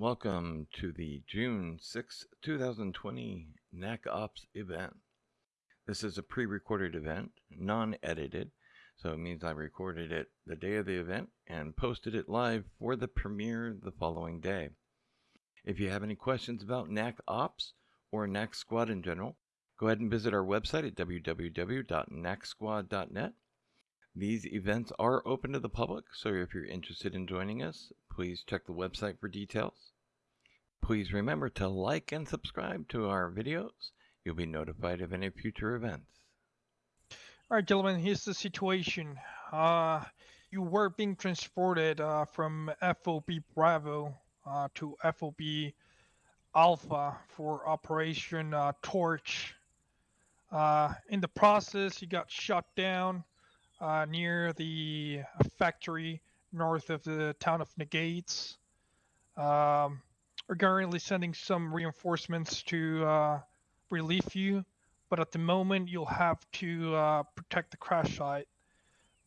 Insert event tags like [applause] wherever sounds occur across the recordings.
Welcome to the June 6, 2020 NAC Ops event. This is a pre-recorded event, non-edited, so it means I recorded it the day of the event and posted it live for the premiere the following day. If you have any questions about NAC Ops or NAC Squad in general, go ahead and visit our website at www.nacsquad.net. These events are open to the public, so if you're interested in joining us, please check the website for details. Please remember to like and subscribe to our videos. You'll be notified of any future events. All right, gentlemen, here's the situation. Uh, you were being transported uh, from FOB Bravo uh, to FOB Alpha for Operation uh, Torch. Uh, in the process, you got shot down uh, near the factory north of the town of Negades. Um, we're currently sending some reinforcements to uh, relieve you, but at the moment you'll have to uh, protect the crash site.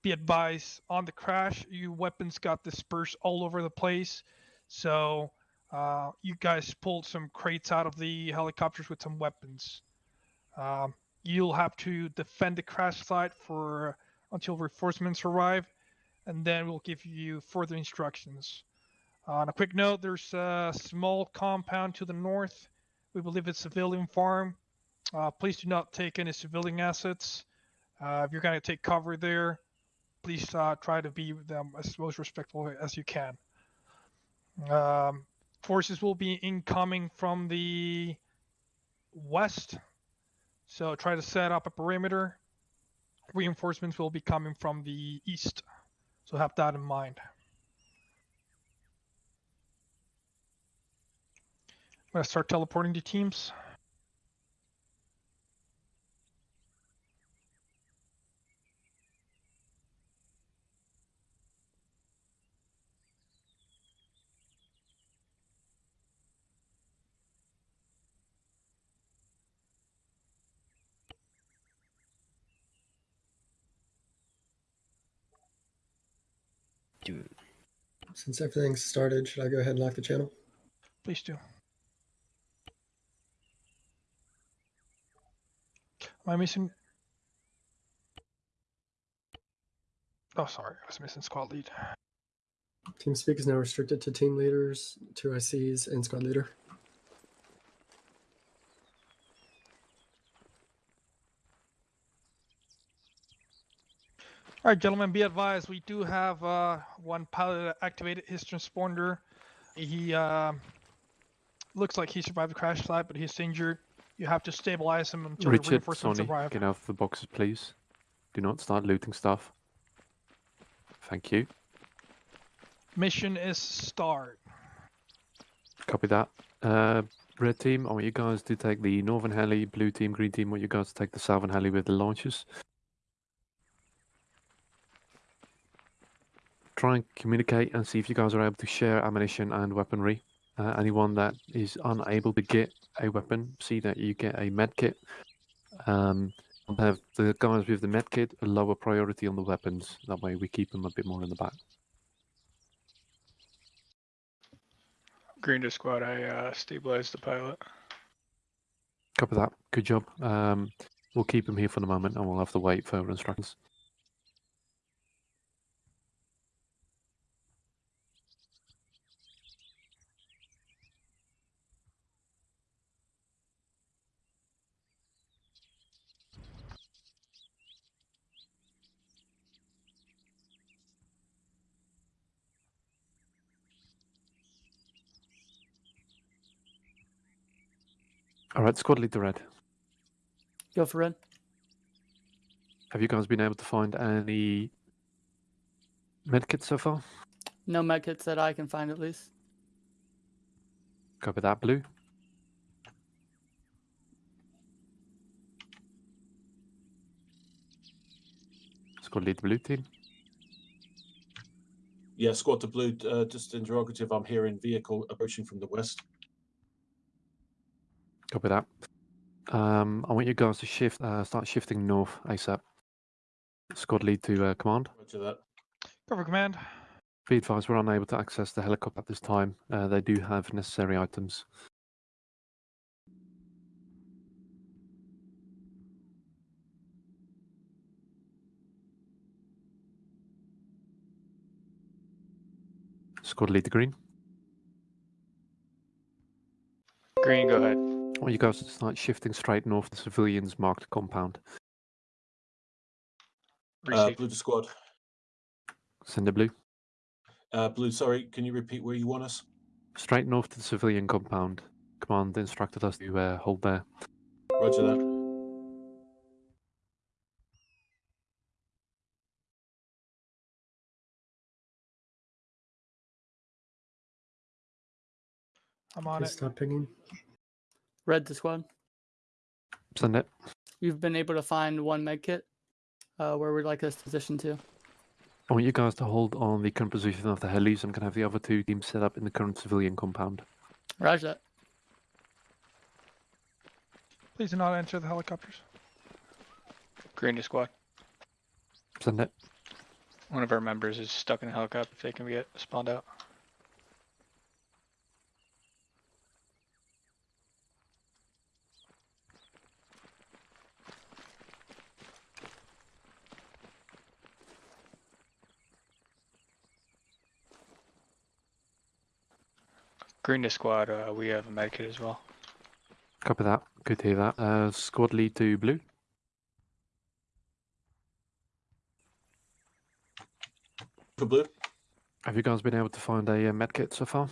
Be advised, on the crash, your weapons got dispersed all over the place, so uh, you guys pulled some crates out of the helicopters with some weapons. Um, you'll have to defend the crash site for until reinforcements arrive and then we'll give you further instructions. Uh, on a quick note, there's a small compound to the north. We believe it's a civilian farm. Uh, please do not take any civilian assets. Uh, if you're going to take cover there, please uh, try to be them as most respectful as you can. Um, forces will be incoming from the west, so try to set up a perimeter. Reinforcements will be coming from the east. So have that in mind. I'm going to start teleporting the teams. Since everything's started, should I go ahead and lock the channel? Please do. Am I missing? Oh, sorry. I was missing squad lead. Team speak is now restricted to team leaders, two ICs, and squad leader. All right, gentlemen, be advised, we do have uh, one pilot that activated his transponder. He uh, looks like he survived the crash site, but he's injured. You have to stabilize him until the Richard, reinforcements Sonny, arrive. get out of the boxes, please. Do not start looting stuff. Thank you. Mission is start. Copy that. Uh, red team, I want you guys to take the northern heli. Blue team, green team, I want you guys to take the southern heli with the launches. Try and communicate and see if you guys are able to share ammunition and weaponry. Uh, anyone that is unable to get a weapon, see that you get a med kit. Um, have the guys with the med kit a lower priority on the weapons. That way we keep them a bit more in the back. Green to squad, I uh, stabilized the pilot. Copy that. Good job. Um, we'll keep him here for the moment and we'll have to wait for instructions. All right, squad lead leader red. Go for red. Have you guys been able to find any medkits so far? No medkits that I can find at least. Copy that, blue. Squad lead blue team. Yeah, squad to blue, uh, just interrogative. I'm hearing vehicle approaching from the west. Copy that. Um, I want you guys to shift, uh, start shifting north ASAP. Squad lead to uh, command. Roger that. Cover command. Be advised, we're unable to access the helicopter at this time. Uh, they do have necessary items. Squad lead to green. Green, go ahead. Well, you guys to start shifting straight north to civilians marked compound. Uh, blue to squad. Send a blue. Uh, blue, sorry, can you repeat where you want us? Straight north to the civilian compound. Command instructed us to uh, hold there. Roger that. I'm on Please it. stop pinging. Red to squad. Send it. You've been able to find one med kit. Uh, where we'd like this position to. I want you guys to hold on the current position of the helis. I'm going to have the other two teams set up in the current civilian compound. Roger that. Please do not enter the helicopters. Green to squad. Send it. One of our members is stuck in the helicopter. If they can get spawned out. Green to squad. Uh, we have a medkit as well. Copy that. Good to hear that. Uh, squad lead to blue. For blue. Have you guys been able to find a uh, medkit so far?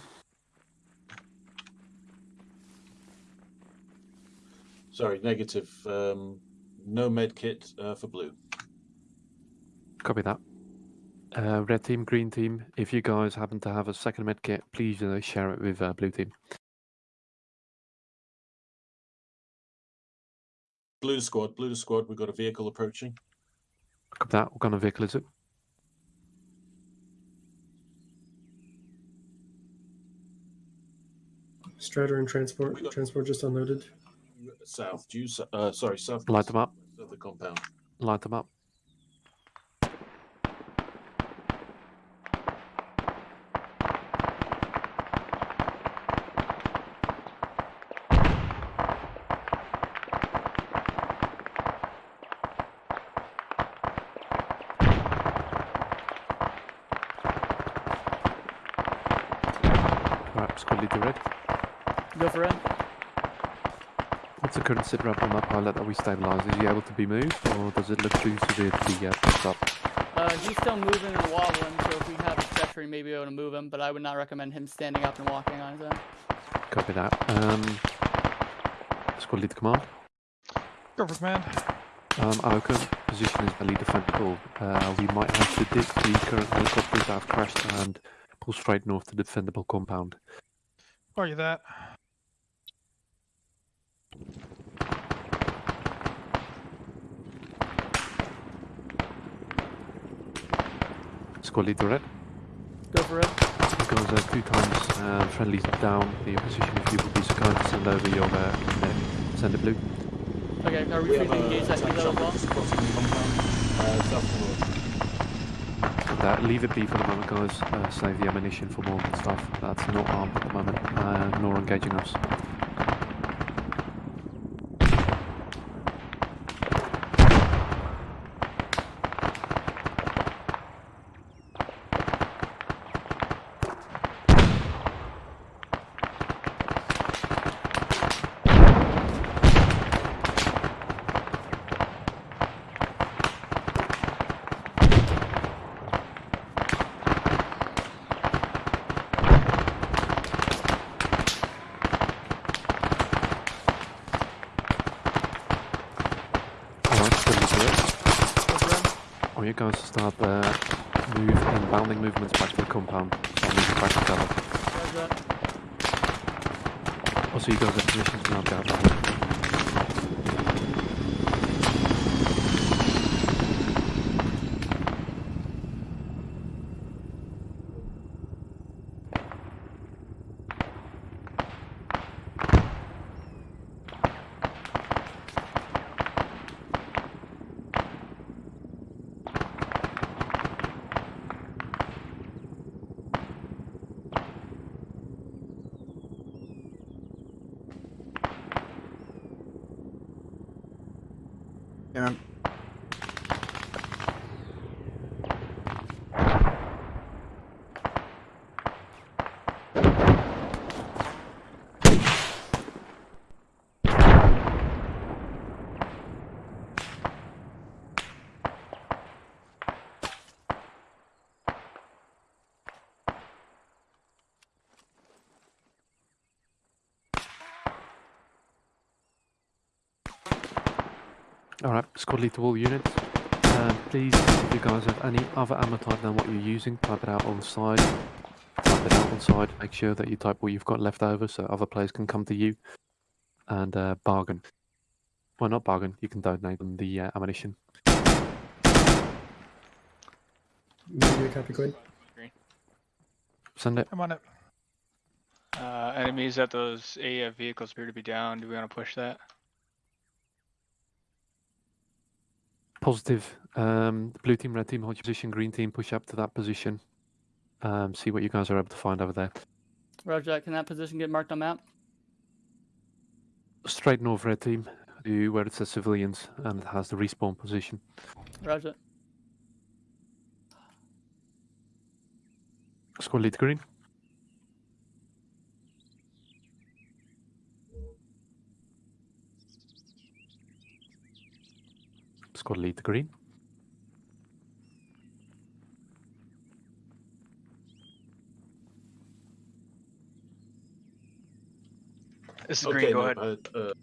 Sorry, negative. Um, no medkit uh, for blue. Copy that. Uh, red team, green team. If you guys happen to have a second medkit, please uh, share it with uh, blue team. Blue to squad. Blue to squad. We've got a vehicle approaching. Copy that. What kind of vehicle is it? Strider and transport. Got- Transport just unloaded. South. Due. Uh, sorry, south. Light them up. Of the compound. Light them up. Right, squad lead to red. Go for red. What's the current sit rep on that pilot that we stabilize? Is he able to be moved, or does it look too severe to be uh, picked up? Uh, he's still moving and wobbling, so if we have a stretcher, we may be able to move him, but I would not recommend him standing up and walking on his own. Copy that. Um, squad lead to command. Go for command. Um, our current position is barely defendable. Uh, we might have to ditch the current helicopters that have crashed and pull straight north to the defendable compound. Roger that. Squad lead to red. Go for red. Because uh, two times uh, friendlies down, the opposition, if you would be so kind to send over your uh, med, send a blue. Okay, are we We free have to a engage that attack kilo as well? the compound. Uh, south of the road. That, leave it be for the moment, guys. Uh, save the ammunition for more and stuff. That's not armed at the moment, uh, nor engaging us. All right, squad lead to all units. Um, please, if you guys have any other ammo type than what you're using, type it out on the side. Type it out on side. Make sure that you type what you've got left over so other players can come to you and uh, bargain. Well, not bargain. You can donate them the uh, ammunition. Media copy, Quinn. Send it. I'm on it. Uh, enemies at those AF vehicles appear to be down. Do we want to push that? Positive. Um, blue team, red team, hold your position. Green team, push up to that position. Um, see what you guys are able to find over there. Roger. Can that position get marked on map? Straight north, red team, where it says civilians and it has the respawn position. Roger. Squad lead green. Squad lead green. This is Okay, green. Go no, ahead. uh, uh,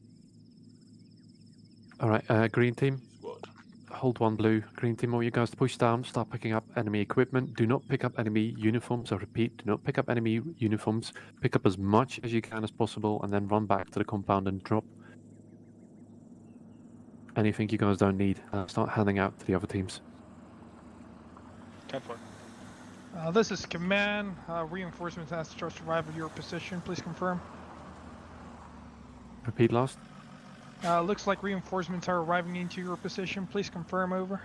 All right, uh, green team, squad. hold one blue. Green team, all you guys to push down, start picking up enemy equipment. Do not pick up enemy uniforms. I repeat, do not pick up enemy uniforms. Pick up as much as you can as possible and then run back to the compound and drop anything you guys don't need. Uh, start handing out to the other teams. Ten four. Uh, this is command. Uh, reinforcements has to arrive at your position. Please confirm. Repeat last. Uh, looks like reinforcements are arriving into your position. Please confirm over.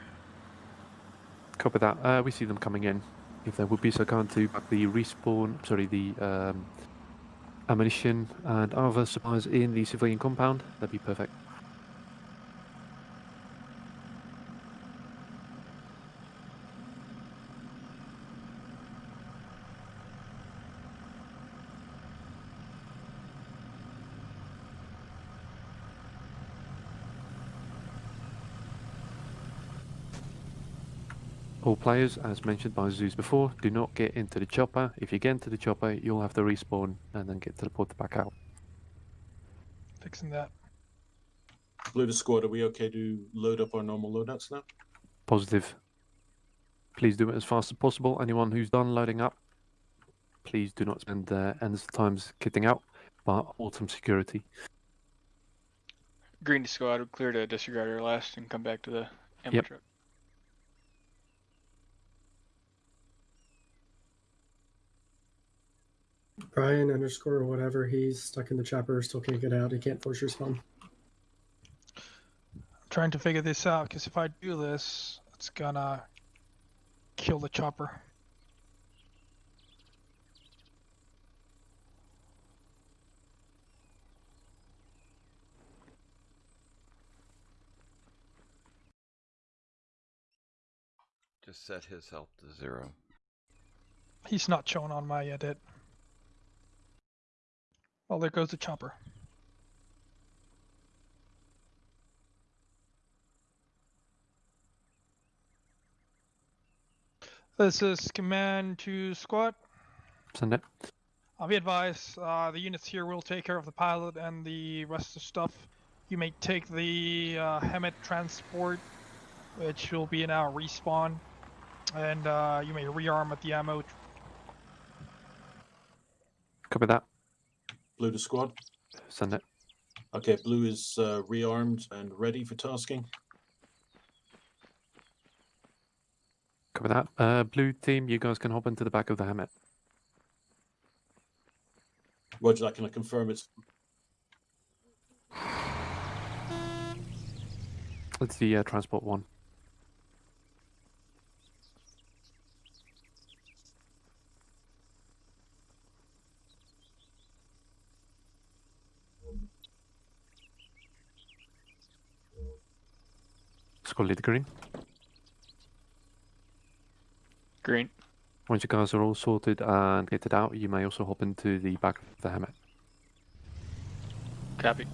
Copy that. Uh, we see them coming in. If they would be so kind to back the respawn, sorry, the um, ammunition and other supplies in the civilian compound, that'd be perfect. All players, as mentioned by Zeus before, do not get into the chopper. If you get into the chopper, you'll have to respawn and then get to the port back out. Fixing that. Blue to squad, are we okay to load up our normal loadouts now? Positive. Please do it as fast as possible. Anyone who's done loading up, please do not spend uh, endless times kitting out, but autumn security. Green to squad. Clear to disregard our last and come back to the ammo Yep. truck. Brian underscore or whatever, he's stuck in the chopper, still can't get out. He can't force respawn. I'm trying to figure this out because if I do this, it's gonna kill the chopper. Just set his health to zero. He's not shown on my edit. Well, there goes the chopper. This is command to squad. Send it. I'll be advised, uh, the units here will take care of the pilot and the rest of the stuff. You may take the uh, HEMTT transport, which will be in our respawn, and uh, you may rearm at the ammo. Copy that. Blue to squad. Send it. Okay, blue is uh, rearmed and ready for tasking. Copy that. Uh, blue team, you guys can hop into the back of the HEMTT. Roger that. Can I confirm it's It's the uh, transport one. Squad leader green. Green. Once you guys are all sorted and kitted out, you may also hop into the back of the HEMTT. Copy.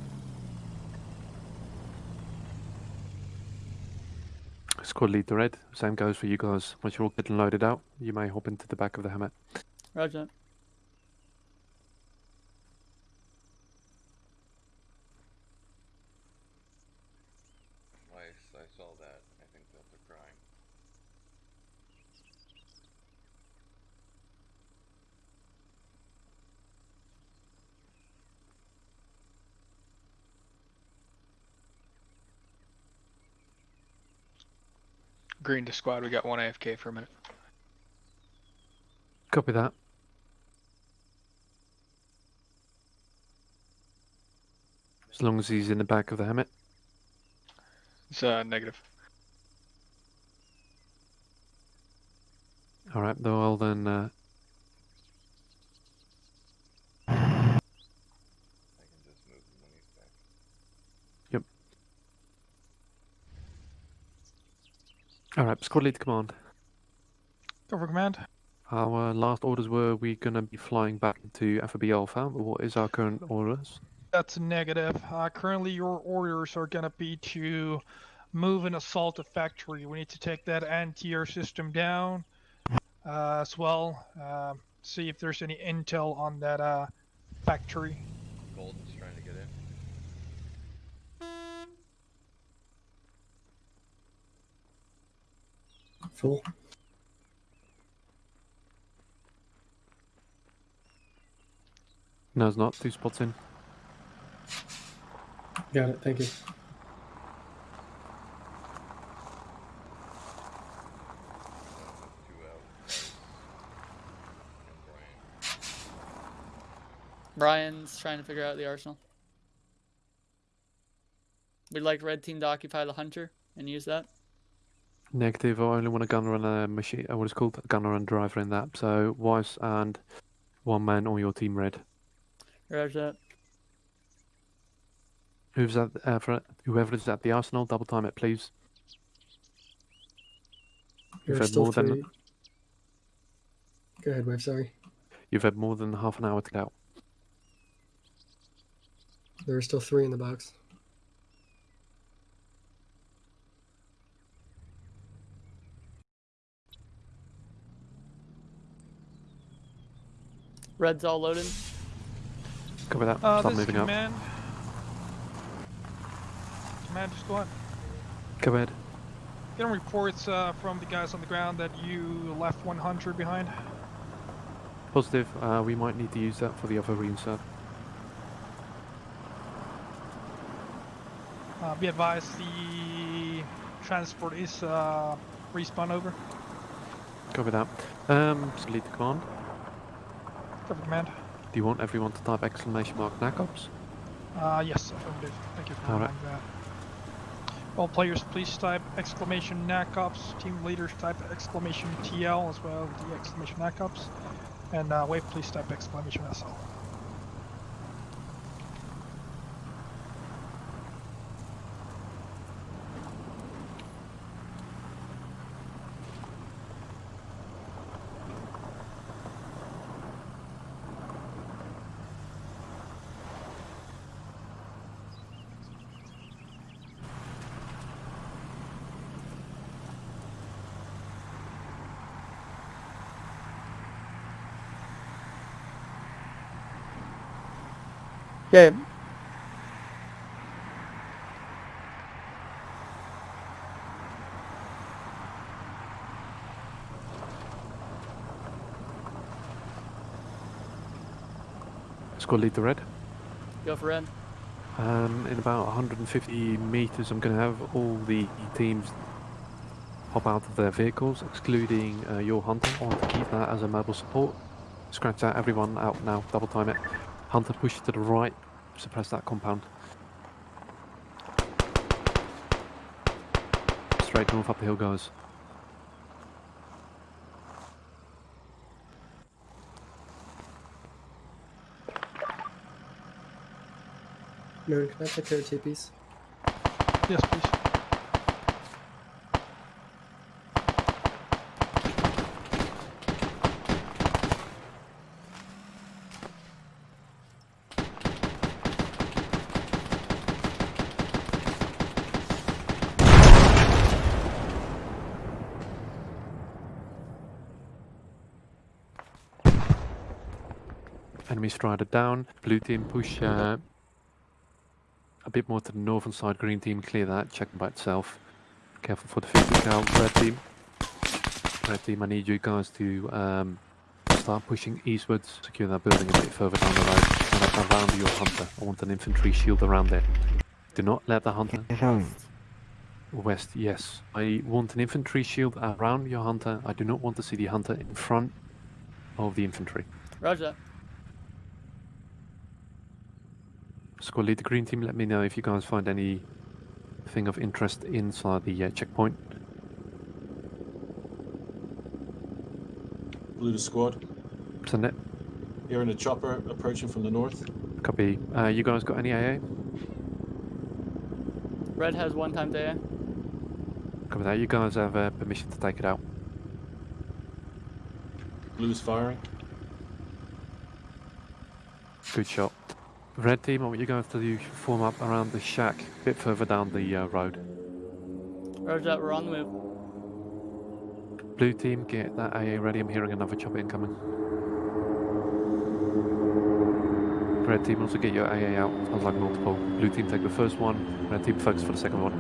Squad leader red. Same goes for you guys. Once you're all getting loaded out, you may hop into the back of the HEMTT. Roger that. Nice, I saw that. I think that's a crime. Green to squad. We got one AFK for a minute. Copy that. As long as he's in the back of the HEMTT. It's uh, negative. Alright, well then, uh, I can just move him when he's back. Alright, squad leader command. Cover command. Our last orders were we're gonna be flying back into FOB Alpha. What is our current orders? That's a negative. Uh, currently, your orders are gonna be to move and assault a factory. We need to take that anti-air system down uh, as well. Uh, see if there's any intel on that uh, factory. Golden's trying to get in. Full. No, it's not. Two spots in. Got it. Thank you. Two out. Bryce And Brian. Brian's trying to figure out the arsenal. We'd like red team to occupy the hunter and use that. Negative. I only want a gunner and a machine. Uh, what is it called? A gunner and driver in that. So Weiss and one man on your team red. Roger that. Who's at uh, for whoever is at the arsenal? Double time it, please. You've had still more than- Go ahead, Wave. Sorry. You've had more than half an hour to get out. There are still three in the box. Red's all loaded. Cover that. Uh, Start this is moving up. command. Command, just go ahead. Go ahead. Getting reports uh, from the guys on the ground that you left 100 behind. Positive. Uh, we might need to use that for the other reinsert. Uh, be advised, the transport is uh, respawn over. Copy that. Um, so lead to command. Command. Do you want everyone to type exclamation mark NACOPS? Uh, yes, affirmative. Thank you for that. All players, please type exclamation NACOPS. Team leaders type exclamation TL as well as the exclamation NACOPS. And uh, wave, please type exclamation SL. Yeah. go lead the red. Go for red. Um, in about 150 meters, I'm going to have all the teams hop out of their vehicles, excluding uh, your hunter. I want to keep that as a mobile support. Scratch that, everyone out now, double time it. Hunter, push to the right, suppress that compound. Straight north up the hill, guys. Moon, can I take care of TPs? Yes, please. Enemy strider down. Blue team push uh, a bit more to the northern side. Green team clear that. Check by itself. Careful for the 50 cal. Red team. Red team, I need you guys to um, start pushing eastwards. Secure that building a bit further down the road. And up around your hunter. I want an infantry shield around there. Do not let the hunter West, yes. I want an infantry shield around your hunter. I do not want to see the hunter in front of the infantry. Roger that. Squad lead the green team, let me know if you guys find anything of interest inside the uh, checkpoint. Blue to squad. Send it. in a chopper approaching from the north. Copy. Uh, you guys got any AA? Red has one time day. Copy that. You guys have uh, permission to take it out. Blue's firing. Good shot. Red team, I want you guys to do, form up around the shack, a bit further down the uh, road. Roger that. We're on the move. Blue team, get that AA ready. I'm hearing another chopper incoming. Red team, also get your AA out. Sounds like multiple. Blue team, take the first one. Red team, focus for the second one.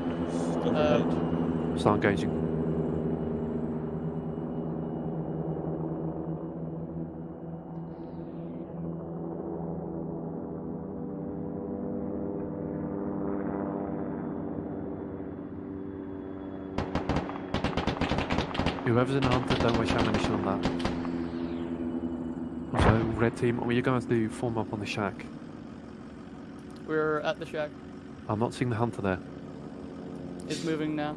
Ahead. Start engaging. Whoever's in the hunter, don't waste ammunition on that. Also, red team, what you guys do, form up on the shack. We're at the shack. I'm not seeing the hunter there. It's moving now.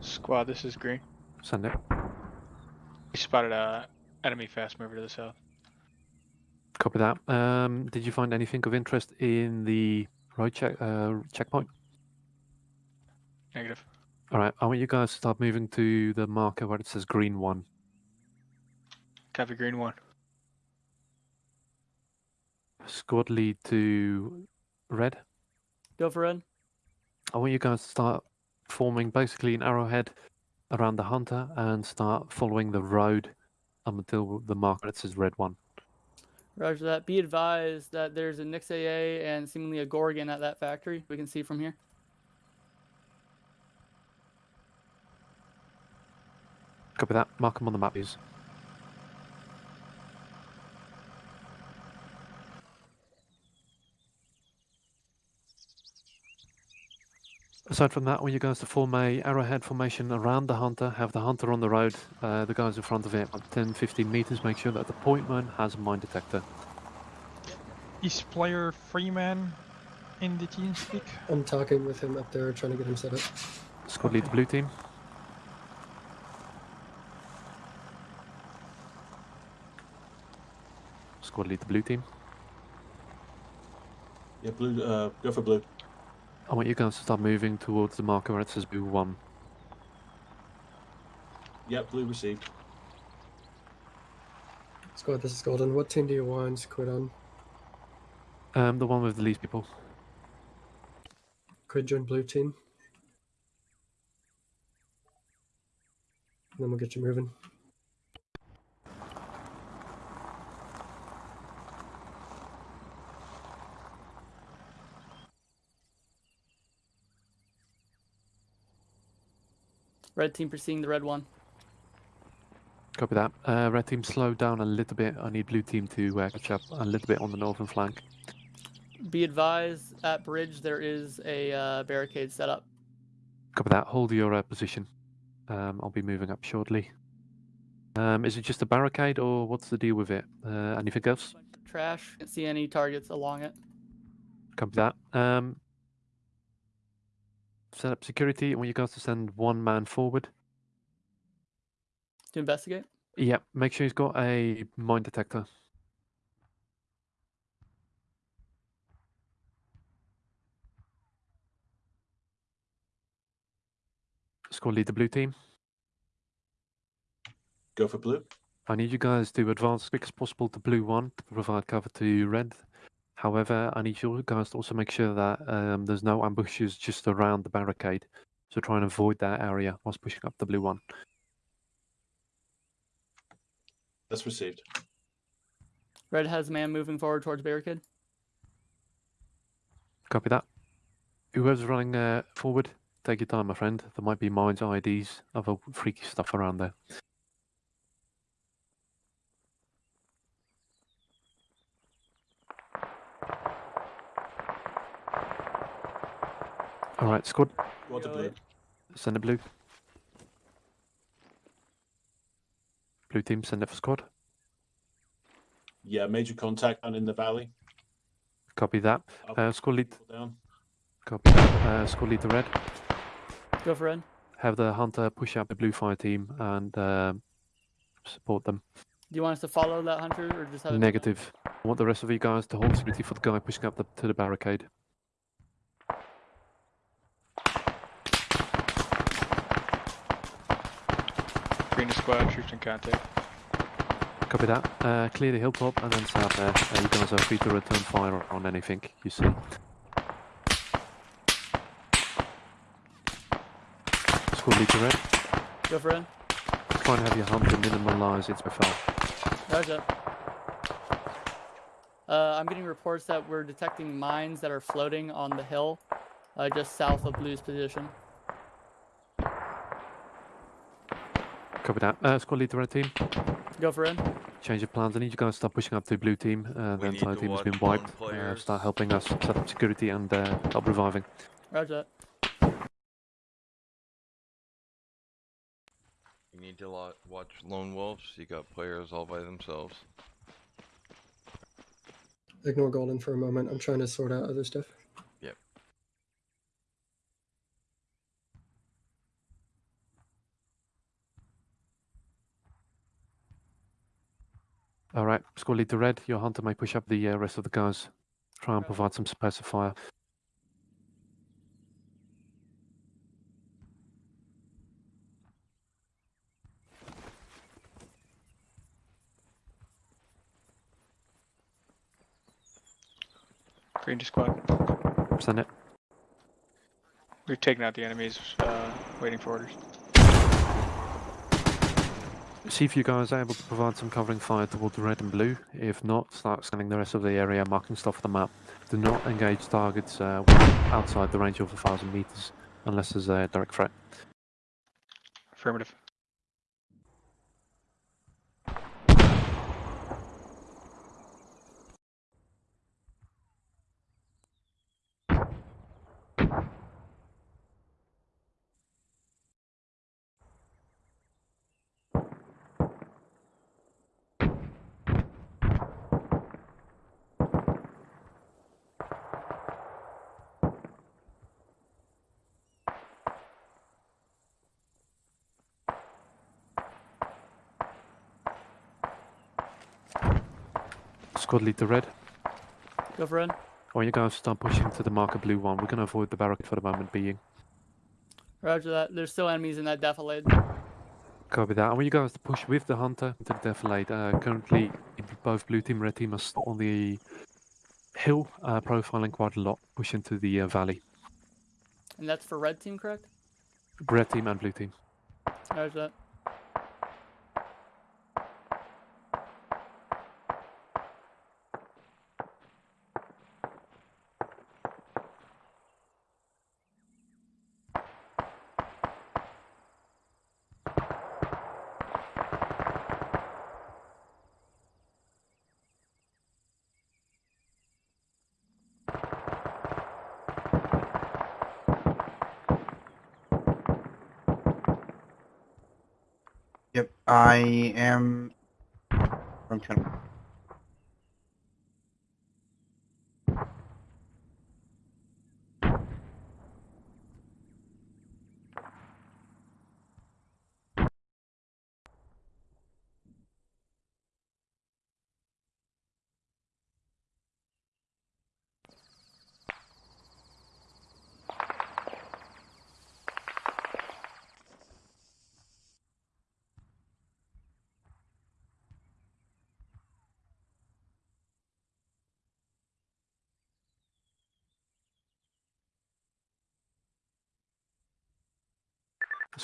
Squad, this is green. Send it. We spotted a enemy fast mover to the south. Copy that. Um, did you find anything of interest in the road check uh, checkpoint? Negative. All right, I want you guys to start moving to the marker where it says green one. Copy green one. Squad lead to red. Go for red. I want you guys to start forming basically an arrowhead around the hunter and start following the road up until the marker that says red one. Roger that. Be advised that there's a Nyx AA and seemingly a Gorgon at that factory. We can see from here. Copy that. Mark them on the map, please. Aside from that, I want you guys to form a arrowhead formation around the hunter, have the hunter on the road, uh, the guys in front of it, about 10 15 meters. Make sure that the pointman has a mine detector. Is player Freeman in the team speak? I'm talking with him up there, trying to get him set up. Squad lead the blue team. Squad lead the blue team. Yeah, blue. Uh, go for blue. I want you guys to start moving towards the marker where it says blue one. Yep, blue received. Squad, this is Golden. What team do you want to quit on? Um, the one with the least people. Quit join blue team. And then we'll get you moving. Red team pursuing the red one. Copy that. Uh, red team, slow down a little bit. I need blue team to uh, catch up a little bit on the northern flank. Be advised at bridge there is a uh, barricade set up. Copy that. Hold your uh, position. Um, I'll be moving up shortly. Um, is it just a barricade or what's the deal with it? Uh, anything else? Trash. Can't see any targets along it. Copy that. Um, set up security. I want you guys to send one man forward. To investigate. Yeah, Make sure he's got a mine detector. Squad lead the blue team. Go for blue. I need you guys to advance as quick as possible to blue one to provide cover to red. However, I need you guys to also make sure that um, there's no ambushes just around the barricade. So try and avoid that area whilst pushing up the blue one. That's received. Red has a man moving forward towards barricade. Copy that. Whoever's running uh, forward, take your time, my friend. There might be mines, IEDs, other freaky stuff around there. All right, squad, Squad to blue. send it blue. Blue team, send it for squad. Yeah, major contact and in the valley. Copy that. Uh, squad lead, down. copy that. Uh, squad lead to red. Go for red. Have the hunter push out the blue fire team and um support them. Do you want us to follow that hunter or just have it? Negative. I want the rest of you guys to hold security for the guy pushing up the, to the barricade. Green to squad, troops in contact. Copy that. Uh, clear the hilltop and then south there. Uh, you guys are free to return fire on anything you see. Squad lead to red. Go for red. Try and have your hunter minimize its profile. Roger. Uh, I'm getting reports that we're detecting mines that are floating on the hill, uh, just south of Blue's position. Copy that. Uh, squad lead to red team. Go for red. Change of plans. I need you guys to start pushing up to blue team. Uh, the We entire team has been wiped. Uh, start helping us set up security and uh, help reviving. Roger that. You need to lo- watch lone wolves. You got players all by themselves. Ignore Golden for a moment. I'm trying to sort out other stuff. All right, squad lead to red. Your hunter may push up the uh, rest of the guys. Try and provide some pacifier. fire. Ranger squad. Send it. We've taken out the enemies, uh, waiting for orders. See if you guys are able to provide some covering fire towards the red and blue. If not, start scanning the rest of the area, marking stuff on the map. Do not engage targets uh, outside the range of a thousand meters, unless there's a direct threat. Affirmative. Squad lead to red. Go for red. I want you guys to start pushing to the marker blue one. We're going to avoid the barricade for the moment being. Roger that. There's still enemies in that defilade. Copy that. I want you guys to push with the hunter to the defilade. Uh, currently, both blue team and red team are on the hill, uh, profiling quite a lot, pushing to the uh, valley. And that's for red team, correct? Red team and blue team. Roger that. Yep, I am from Canada.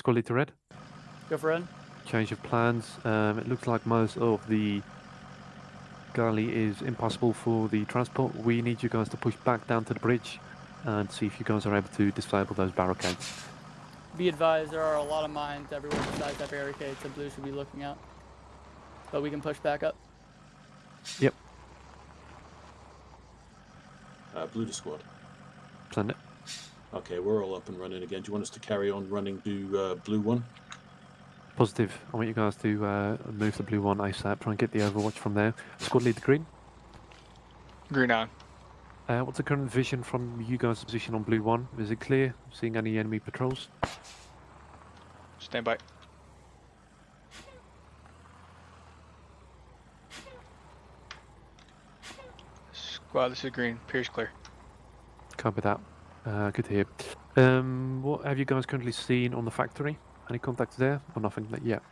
Squad Leader Red. Go for red. Change of plans. Um, it looks like most of the gully is impossible for the transport. We need you guys to push back down to the bridge and see if you guys are able to disable those barricades. Be advised, there are a lot of mines everywhere besides that barricade, so blue should be looking out. But we can push back up. Uh, blue to squad. Send it. Okay, we're all up and running again. Do you want us to carry on running to uh, blue one? Positive. I want you guys to uh, move the blue one ASAP. Try and get the overwatch from there. Squad lead the Green. Green on. Uh, what's the current vision from you guys' position on blue one? Is it clear? Seeing any enemy patrols? Stand by. Squad, this is green. Pierce clear. Copy that. Uh, good to hear. Um, what have you guys currently seen on the factory? Any contacts there or nothing that yet?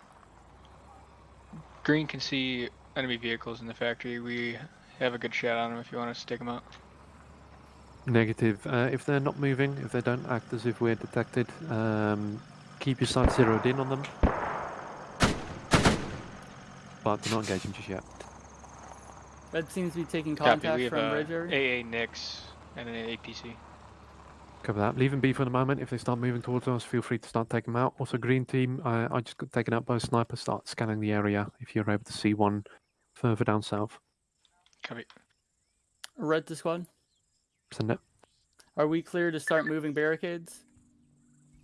Green can see enemy vehicles in the factory. We have a good shot on them if you want to stick them out. Negative. Uh, if they're not moving, if they don't act as if we're detected, um, keep your sight zeroed in on them. But do not engage them just yet. Red seems to be taking Copy. contact We have from uh, bridge area. AA Nyx and an APC. Cover that. Leave them be for the moment. If they start moving towards us, feel free to start taking them out. Also, green team, uh, I just got taken out by a sniper. Start scanning the area if you're able to see one further down south. Copy. Red to squad. Send it. Are we clear to start moving barricades?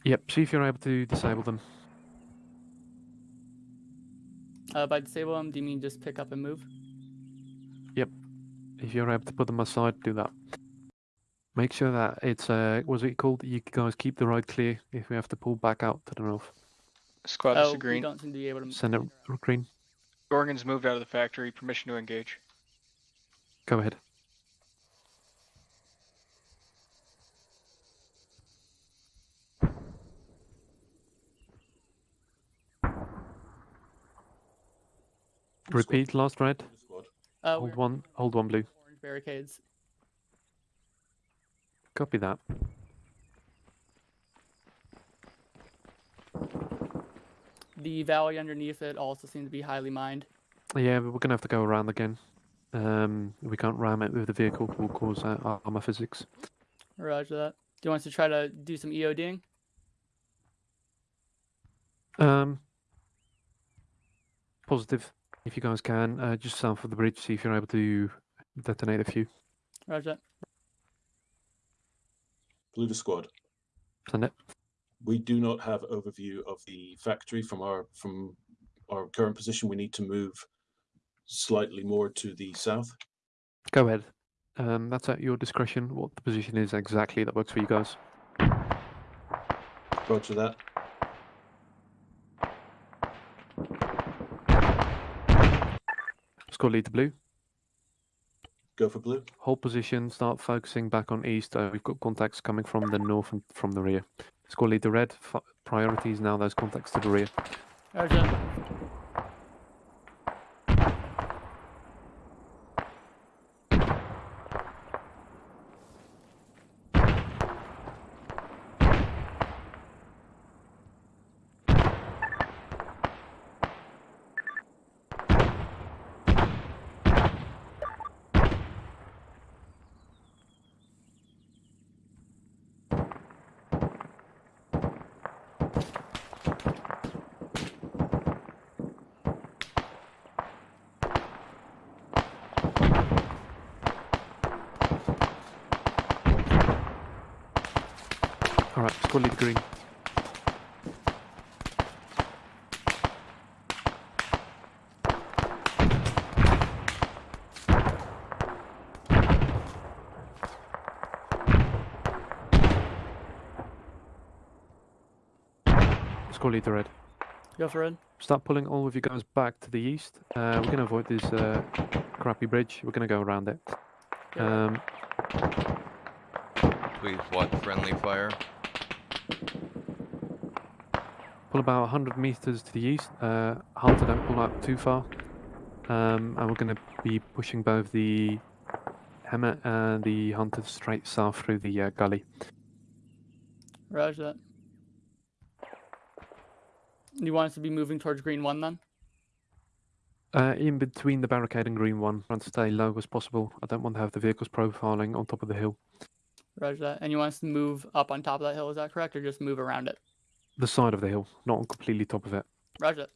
Yep. See if you're able to disable them. Uh, by disable them, do you mean just pick up and move? Yep. If you're able to put them aside, do that. Make sure that it's uh, was it called? You guys keep the road clear if we have to pull back out to the north. Squad, this oh, is we green. don't seem to be able to. Send it green. Gorgon's moved out of the factory. Permission to engage. Go ahead. Repeat last red. Squad. Uh, Hold one. Hold one blue. orange barricades. Copy that. The valley underneath it also seems to be highly mined. Yeah, we're gonna have to go around again. Um, we can't ram it with the vehicle. Will cause uh, armor physics. Roger that. Do you want us to try to do some EODing? Um, positive. If you guys can, uh, just south of the bridge, see if you're able to detonate a few. Roger that. Blue to squad. Send it. We do not have overview of the factory from our from our current position. We need to move slightly more to the south. Go ahead. Um, that's at your discretion. What the position is exactly that works for you guys. Roger that. Squad lead to blue. Go for blue. Hold position. Start focusing back on east. Uh, we've got contacts coming from the north and from the rear. Squad lead to red. F- priority is now those contacts to the rear. Roger that. All right. Squad lead green. Squad lead red. Go for red. Start pulling all of you guys back to the east. Uh, we're going to avoid this uh, crappy bridge. We're going to go around it. Go red. Um, Please watch friendly fire. pull about 100 meters to the east. Uh, Hunter, don't pull out too far. Um, and we're going to be pushing both the HEMTT and the Hunter straight south through the uh, gully. Roger that. You want us to be moving towards green one then? Uh, in between the barricade and green one, trying to stay low as possible. I don't want to have the vehicles profiling on top of the hill. Roger that. And you want us to move up on top of that hill, is that correct? Or just move around it? The side of the hill, not on completely top of it. Roger that.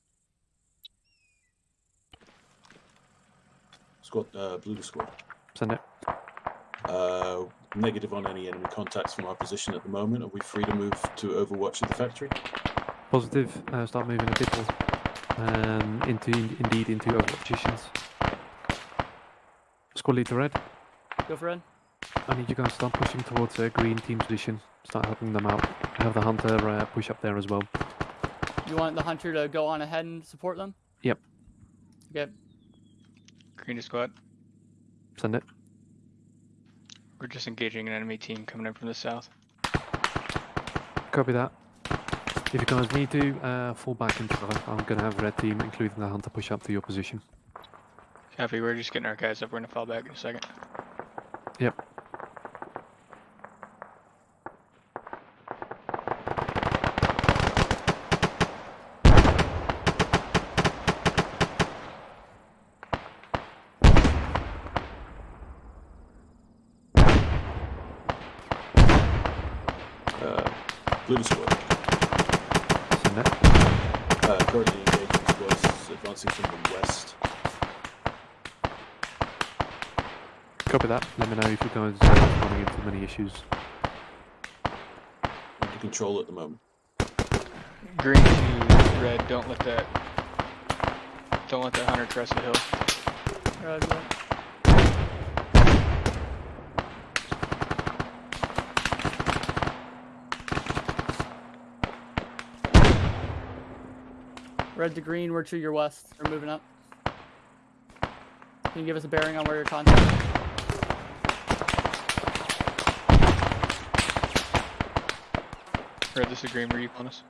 Squad, uh, blue squad. Send it. Uh, negative on any enemy contacts from our position at the moment. Are we free to move to Overwatch at the factory? Positive. Uh, start moving a bit more. Um, into indeed into other positions. Squad leader red. Go for it. I need you guys to start pushing towards a green team position. Start helping them out. Have the hunter uh, push up there as well. You want the hunter to go on ahead and support them? Yep. Okay. Green to squad. Send it. We're just engaging an enemy team coming in from the south. Copy that. If you guys need to, uh, fall back into cover. I'm going to have red team, including the hunter, push up to your position. Copy, we're just getting our guys up. We're gonna fall back in a second. Yep. Uh, blue to squad. Send it. Uh, currently engaging squads advancing from the west. Copy that. Let me know if you guys uh, are running into many issues. Under control at the moment. Green to red. Don't let that. Don't let that hunter crest the hill. Roger that. Red to green, we're to your west. We're moving up. Can you give us a bearing on where your contact? Red, this is green. Were you on us?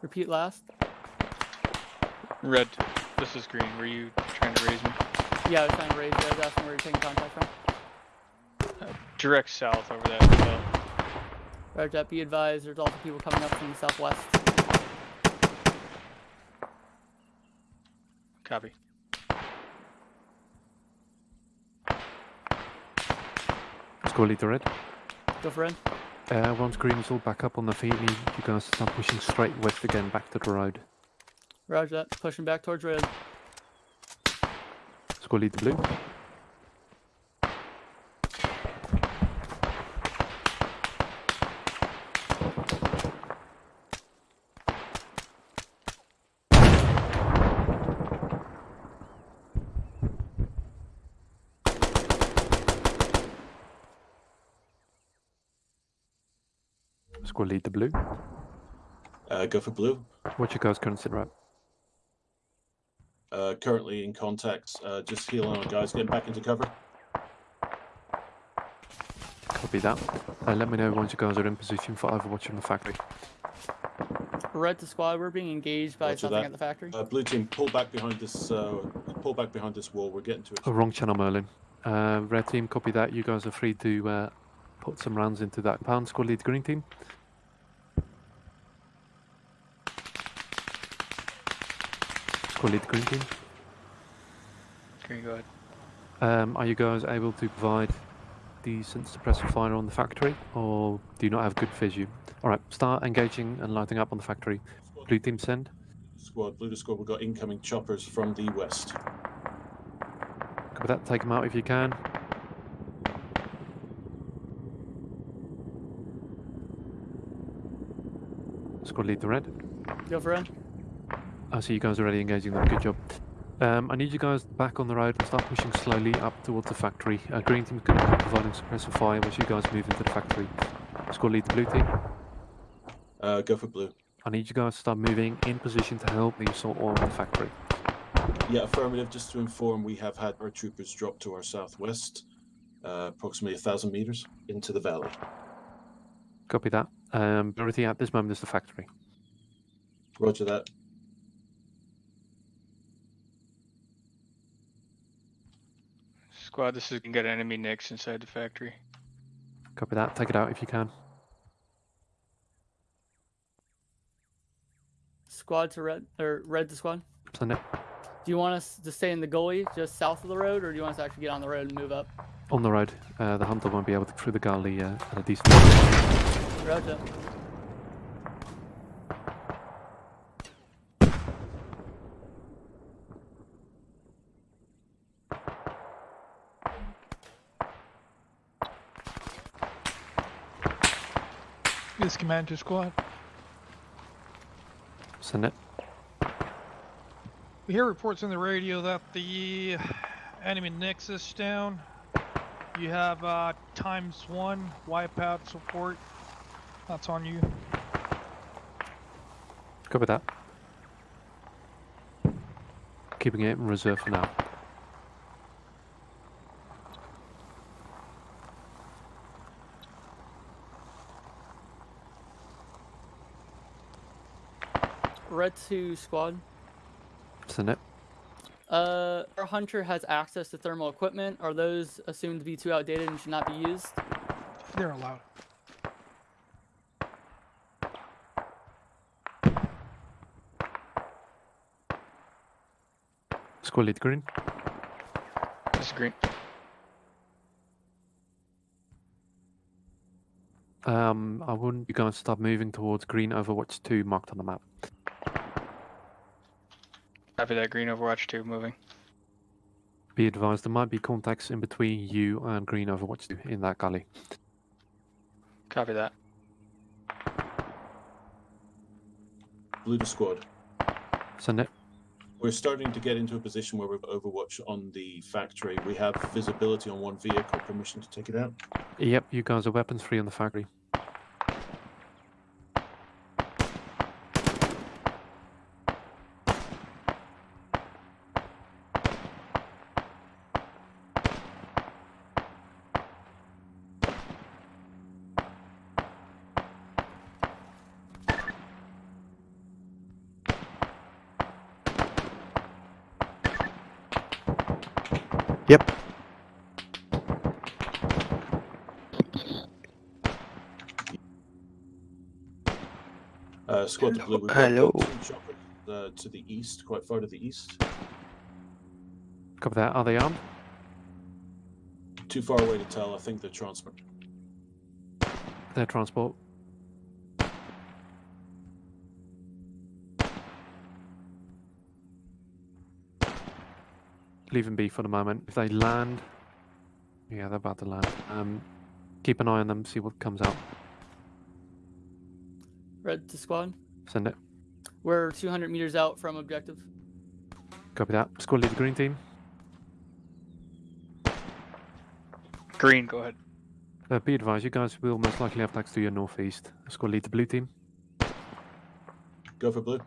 Repeat last. Red, this is green. Were you trying to raise me? Yeah, I was trying to raise you. I was asking where you're taking contact from. Uh, direct south over that hill. Roger that. Be advised, there's also people coming up from the southwest. Copy. Squad leader red. Go for. Uh, once green is all back up on the feet, need you guys to start pushing straight west again, back to the road. Roger that. Pushing back towards red. Squad the blue. Squad leader blue. Uh, go for blue. What's your guys' current sit rep? Uh, currently in contact. Uh, just healing our guys, getting back into cover. Copy that. Uh, let me know once you guys are in position for Overwatch in the factory. Red to squad, we're being engaged by Roger something that. at the factory. Uh, blue team, pull back behind this. Uh, pull back behind this wall. We're getting to it. Oh, wrong channel, Merlin. Uh, red team, copy that. You guys are free to uh, put some rounds into that pound. Squad lead green team. Squad lead green team. Green, go ahead. Um, are you guys able to provide decent suppressive fire on the factory, or do you not have good visu? All right, start engaging and lighting up on the factory. Squad, Blue team send. squad, blue to squad. We've got incoming choppers from the west. Copy that. Take them out if you can. Squad lead the red. Go for it. I see you guys already engaging them. Good job. Um, I need you guys back on the road and start pushing slowly up towards the factory. Uh, green going to be providing suppressive fire as you guys move into the factory. Squad lead the blue team. Uh, go for blue. I need you guys to start moving in position to help the assault on the factory. Yeah, affirmative. Just to inform, we have had our troopers drop to our southwest, uh, approximately a thousand meters into the valley. Copy that. Um, priority at this moment is the factory. Roger that. Squad, this is gonna get enemy Nyx inside the factory. Copy that. Take it out if you can. squad to red or red to squad. Send it. Do you want us to stay in the gully just south of the road, or do you want us to actually get on the road and move up? On the road. Uh, the hunter won't be able to through the gully uh, at a decent Roger. This command to squad. Send it. We hear reports on the radio that the enemy nexus is down. You have uh, times one wipeout support. That's on you. Copy that. Keeping it in reserve for now. Red to squad. Send it. Uh, our hunter has access to thermal equipment. Are those assumed to be too outdated and should not be used? They're allowed. Squad lead green. This green. Um, I wouldn't you guys start moving towards green Overwatch 2 marked on the map. Copy that green Overwatch 2 moving. Be advised there might be contacts in between you and green Overwatch 2 in that gully. Copy that. Blue to squad. Send it. We're starting to get into a position where we've Overwatch on the factory. We have visibility on one vehicle, permission to take it out. Yep, you guys are weapons free on the factory. Yep. Squad to blue. We've Hello. two choppers, uh, to the east, quite far to the east. Cover that. Are they armed? Too far away to tell. I think they're transport. They're transport. Leave them be for the moment. If they land, yeah, they're about to land. Um, keep an eye on them. See what comes out. Red to squad. Send it. We're 200 meters out from objective. Copy that. Squad lead the green team. Green, go ahead. Uh, be advised, you guys will most likely have attacks to your northeast. Squad lead the blue team. Go for blue.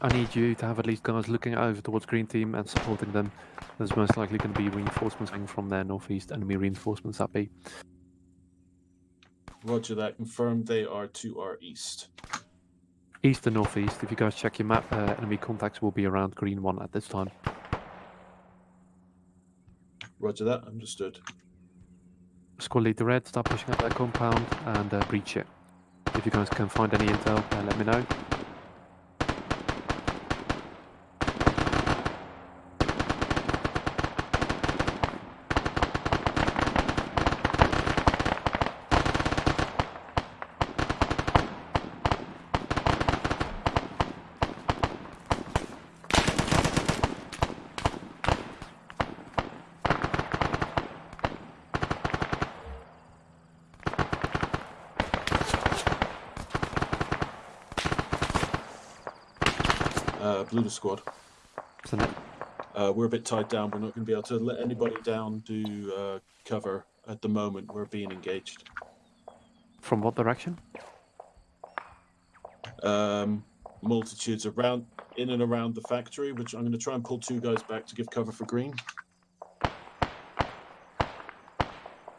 I need you to have at least guys looking over towards green team and supporting them. There's most likely going to be reinforcements coming from their northeast, enemy reinforcements that be. Roger that. Confirmed they are to our east. East and northeast. If you guys check your map, uh, enemy contacts will be around green one at this time. Roger that. Understood. Squad lead the red, start pushing up that compound and uh, breach it. If you guys can find any intel, uh, let me know. Squad. Uh, we're a bit tied down. We're not going to be able to let anybody down to uh, cover at the moment. We're being engaged. From what direction? Um, multitudes around, in and around the factory, which I'm going to try and pull two guys back to give cover for green.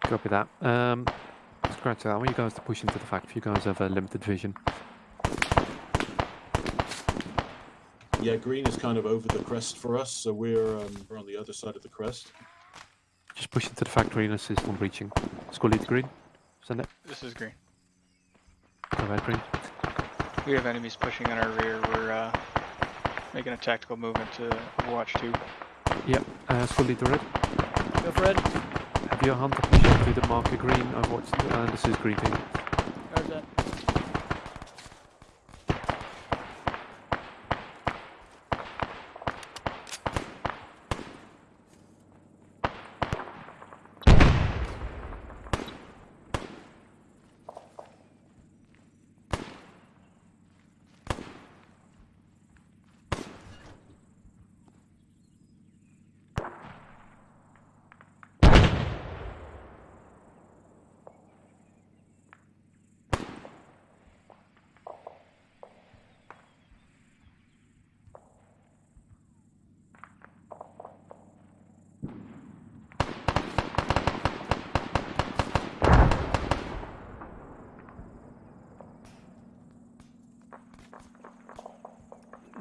Copy that. Um, scratch that. I want you guys to push into the factory. you guys have a limited vision. Yeah, green is kind of over the crest for us, so we're um, we're on the other side of the crest. Just push into the factory and assist on breaching. Squad lead green. Send it. This is green. Go ahead, green. We have enemies pushing on our rear. We're uh, Making a tactical movement to Overwatch 2. Yep. Uh, Squad Leader Red. Go for red. Have your hunter position to the marker green. Overwatch. Uh, this is green team. Roger that.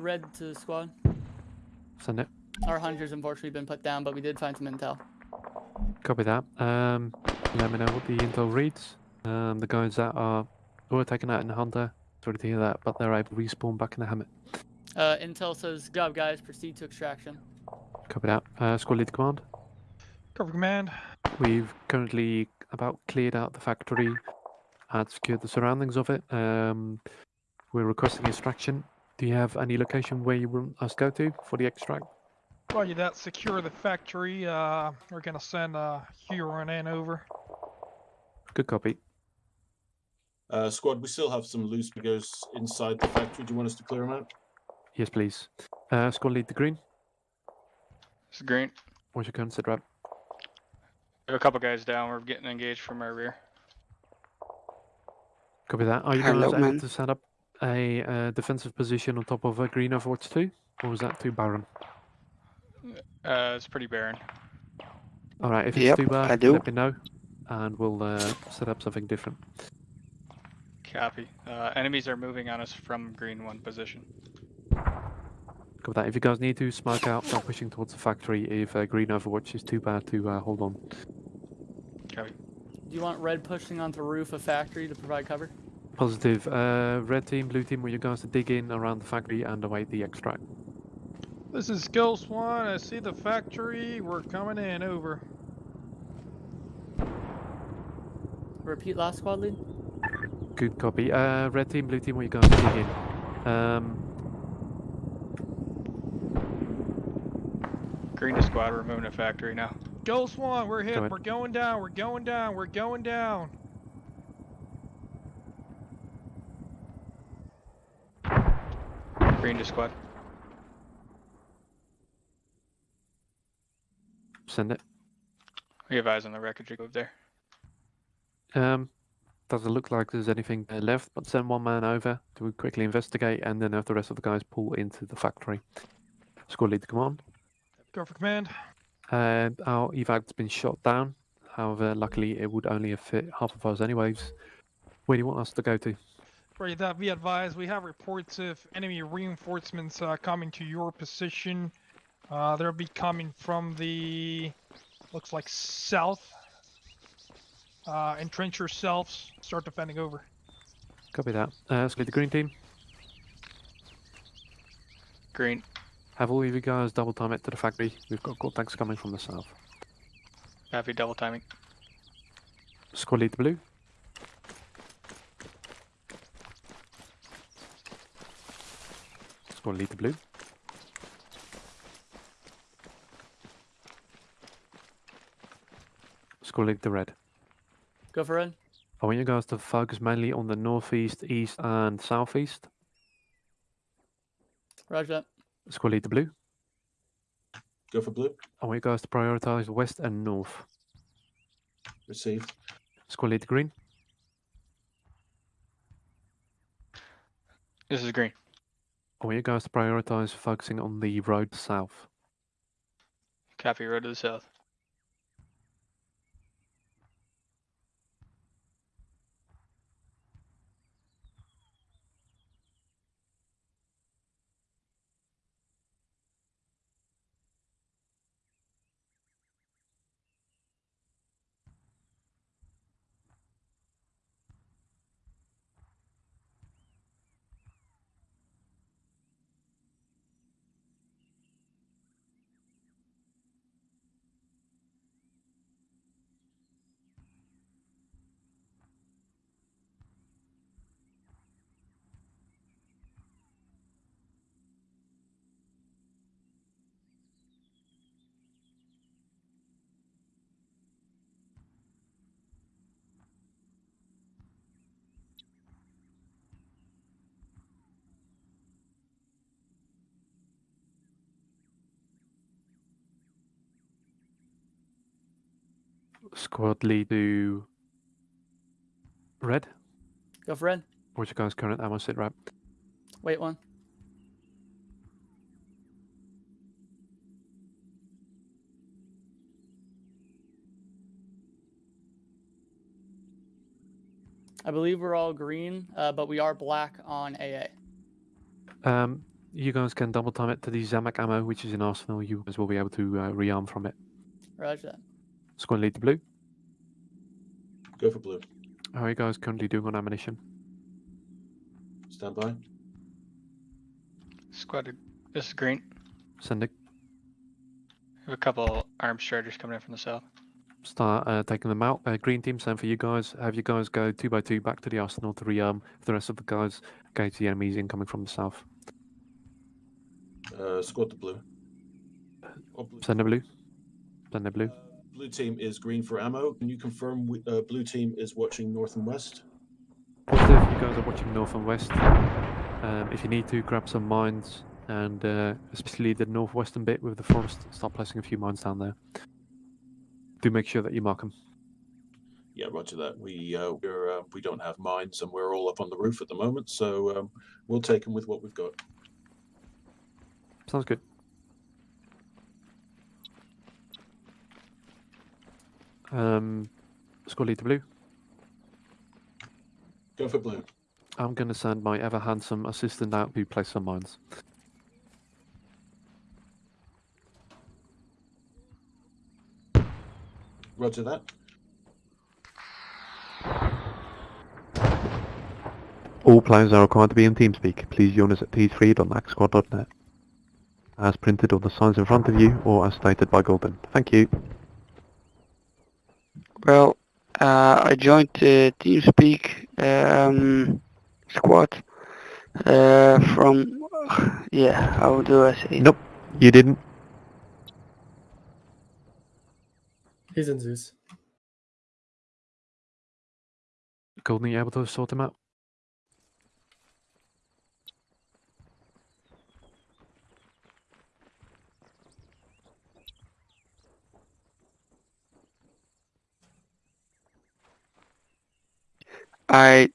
Red to the squad. Send it. Our hunter's unfortunately been put down, but we did find some intel. Copy that. Um, let me know what the intel reads. Um, the guys that are were taken out in the hunter. Sorry to hear that, but they're able to respawn back in the HEMTT. Uh, intel says, "Good job, guys. Proceed to extraction." Copy that. Uh, squad lead command. Cover command. We've currently about cleared out the factory and secured the surroundings of it. Um, we're requesting extraction. Do you have any location where you want us to go to for the extract? Roger that. Secure the factory. Uh, we're gonna send uh, Huron in over. Good copy. Uh, squad, we still have some loose figures inside the factory. Do you want us to clear them out? Yes, please. Uh, squad lead the green. This is green. What's your current sit rep? We have a couple guys down. We're getting engaged from our rear. Copy that. Are you Hello, guys able to set up a uh, defensive position on top of a green Overwatch 2? Or was that too barren? Uh, it's pretty barren. Alright, if it's Yep, too bad, I do. let me know. And we'll uh, set up something different. Copy. Uh, enemies are moving on us from green one position. Copy that. If you guys need to, smoke out, start pushing towards the factory. If uh, green Overwatch is too bad to uh, hold on. Copy. Do you want red pushing onto the roof of factory to provide cover? Positive. Uh, red team, blue team, want you guys to dig in around the factory and await the extract. This is Ghost One. I see the factory. We're coming in. Over. Repeat last squad lead. Good copy. Uh, red team, blue team, want you guys to dig in. Um, Green to squad. We're moving to factory now. Ghost One, we're hit. ahead. We're going down. We're going down. We're going down. Green to squad. send it. We have eyes on the wreckage over there. Um, doesn't look like there's anything there left, but send one man over to quickly investigate and then have the rest of the guys pull into the factory. Squad lead to command. Go for command. And our evac's been shot down. However, luckily it would only have fit half of us anyways. Where do you want us to go to? Right, that be advised. We have reports of enemy reinforcements uh, coming to your position. Uh, they'll be coming from the looks like south. Uh, entrench yourselves. Start defending over. Copy that. Uh, split the green team. Green. Have all of you guys double time it to the factory. We've got contacts coming from the south. Copy. Double timing. Squad lead to blue. Squad lead to blue. Squad lead to red. Go for red. I want you guys to focus mainly on the northeast, east, and southeast. Roger that. Squad lead to blue. Go for blue. I want you guys to prioritize west and north. Received. Squad lead to green. This is green. Want you guys to prioritize focusing on the road south. Copy. Road to the south. Squad lead to red. Go for red. What's your guys' current ammo sit right. Wait one. I believe we're all green, uh, but we are black on AA. Um, you guys can double time it to the Zamak ammo, which is in arsenal. You guys will be able to uh, rearm from it. Roger that. Squad lead to blue. Go for blue. How are you guys currently doing on ammunition? Stand by. Squad, this is green. Sending. We have a couple armed striders coming in from the south. Start uh, taking them out. Uh, green team, same for you guys. Have you guys go two by two back to the arsenal to rearm. For the rest of the guys, engage the enemies incoming from the south. Uh, squad to blue. Blue. Send a blue. Send a blue. Uh, blue team is green for ammo. Can you confirm we, uh, blue team is watching north and west? Positive, you guys are watching north and west. Um, if you need to, grab some mines, and uh, especially the northwestern bit with the forest, start placing a few mines down there. Do make sure that you mark them. Yeah, roger that. We uh, we're uh, we don't have mines, and we're all up on the roof at the moment, so um, we'll take them with what we've got. Sounds good. Um, squad lead to blue. Go for blue. I'm going to send my ever handsome assistant out to place some mines. Roger that. All players are required to be in TeamSpeak. Please join us at t3.nacsquad.net. As printed on the signs in front of you or as stated by Golden. Thank you. Well, uh, I joined the TeamSpeak um, squad uh, from, yeah, how do I say it? Nope, you didn't. He's in Zeus. Golden, are you able to sort him out? I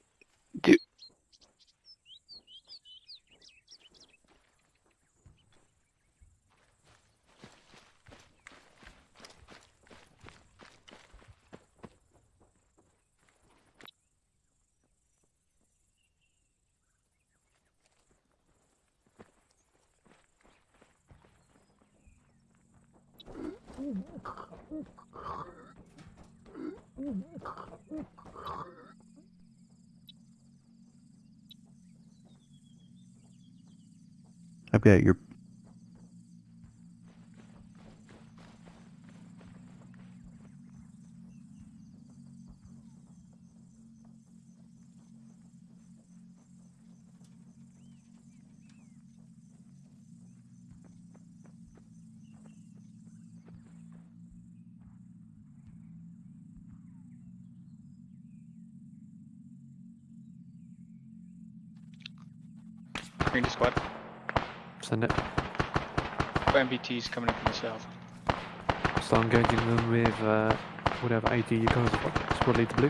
I've got your to squad. Send it. MBT's coming in from the south. Start engaging them with uh, whatever AD you guys have got. Squad lead to blue.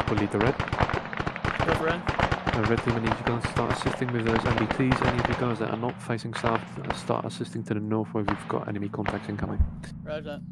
Squad lead to red. Go red. Uh, red team, I need you guys to start assisting with those MBTs. Any of you guys that are not facing south, start assisting to the north where we've got enemy contacts incoming. Roger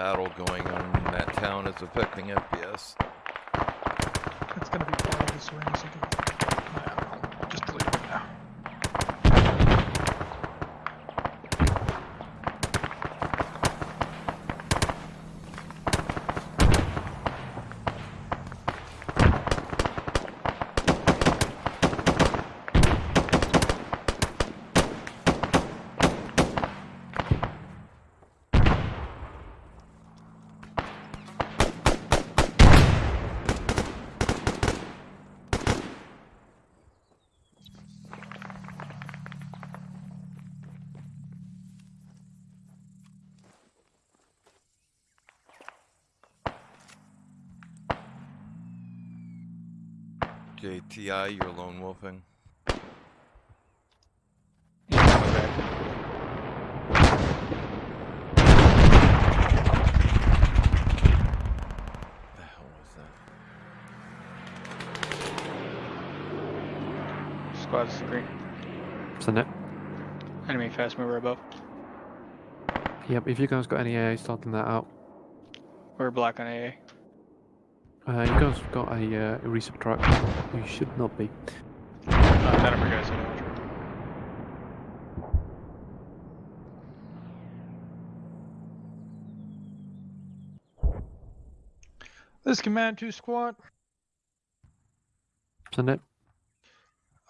battle going on in that town is affecting FPS. It's be this ring, so JTI, you're lone wolfing. The hell was that? Squad's green. Send it. Enemy fast mover above. Yep, if you guys got any AA starting that out. We're black on AA. Uh, you guys got a, uh, a truck. You should not be. Uh, none of our guys have This is Command 2 Squad. Send it.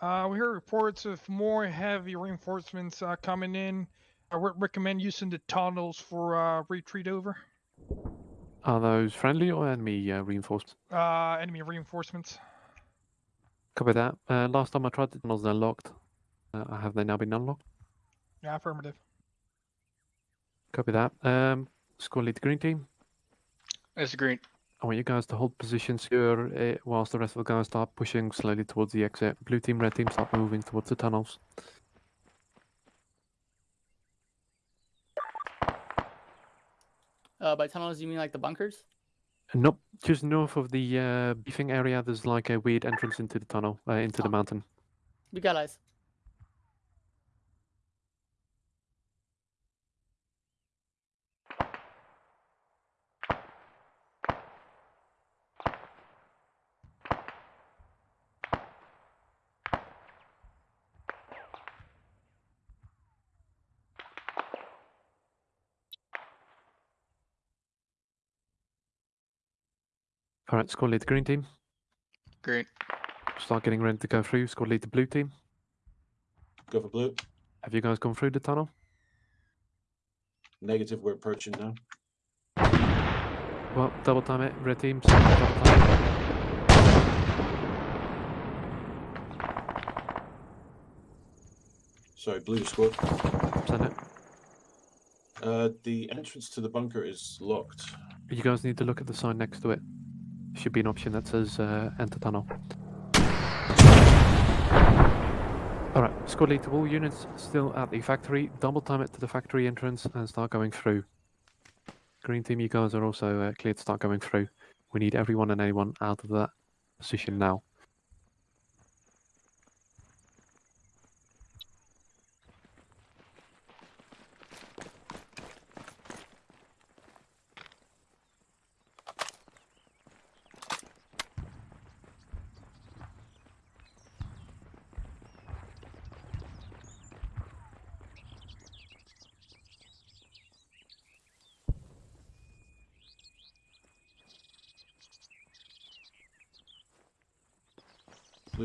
Uh, we hear reports of more heavy reinforcements uh, coming in. I would recommend using the tunnels for uh, retreat over. Are those friendly or enemy uh, reinforced? Uh, enemy reinforcements. Copy that. Uh, last time I tried the tunnels, they're locked. Uh, have they now been unlocked? Yeah, affirmative. Copy that. Um, squad lead the green team. It's green. I want you guys to hold positions here uh, whilst the rest of the guys start pushing slowly towards the exit. Blue team, red team start moving towards the tunnels. Uh, by tunnels, you mean like the bunkers? Nope, just north of the uh, beefing area, there's like a weird entrance into the tunnel, uh, into the mountain. We got eyes. All right, squad lead the green team. Green. Start getting ready to go through. Squad lead the blue team. Go for blue. Have you guys gone through the tunnel? Negative, we're approaching now. Well, double time it. Red team, double time. Sorry, blue squad. Send it. Uh, the entrance to the bunker is locked. You guys need to look at the sign next to it. Should be an option that says uh, enter tunnel. Alright, squad lead to all units still at the factory. Double time it to the factory entrance and start going through. Green team, you guys are also uh, cleared to start going through. We need everyone and anyone out of that position now.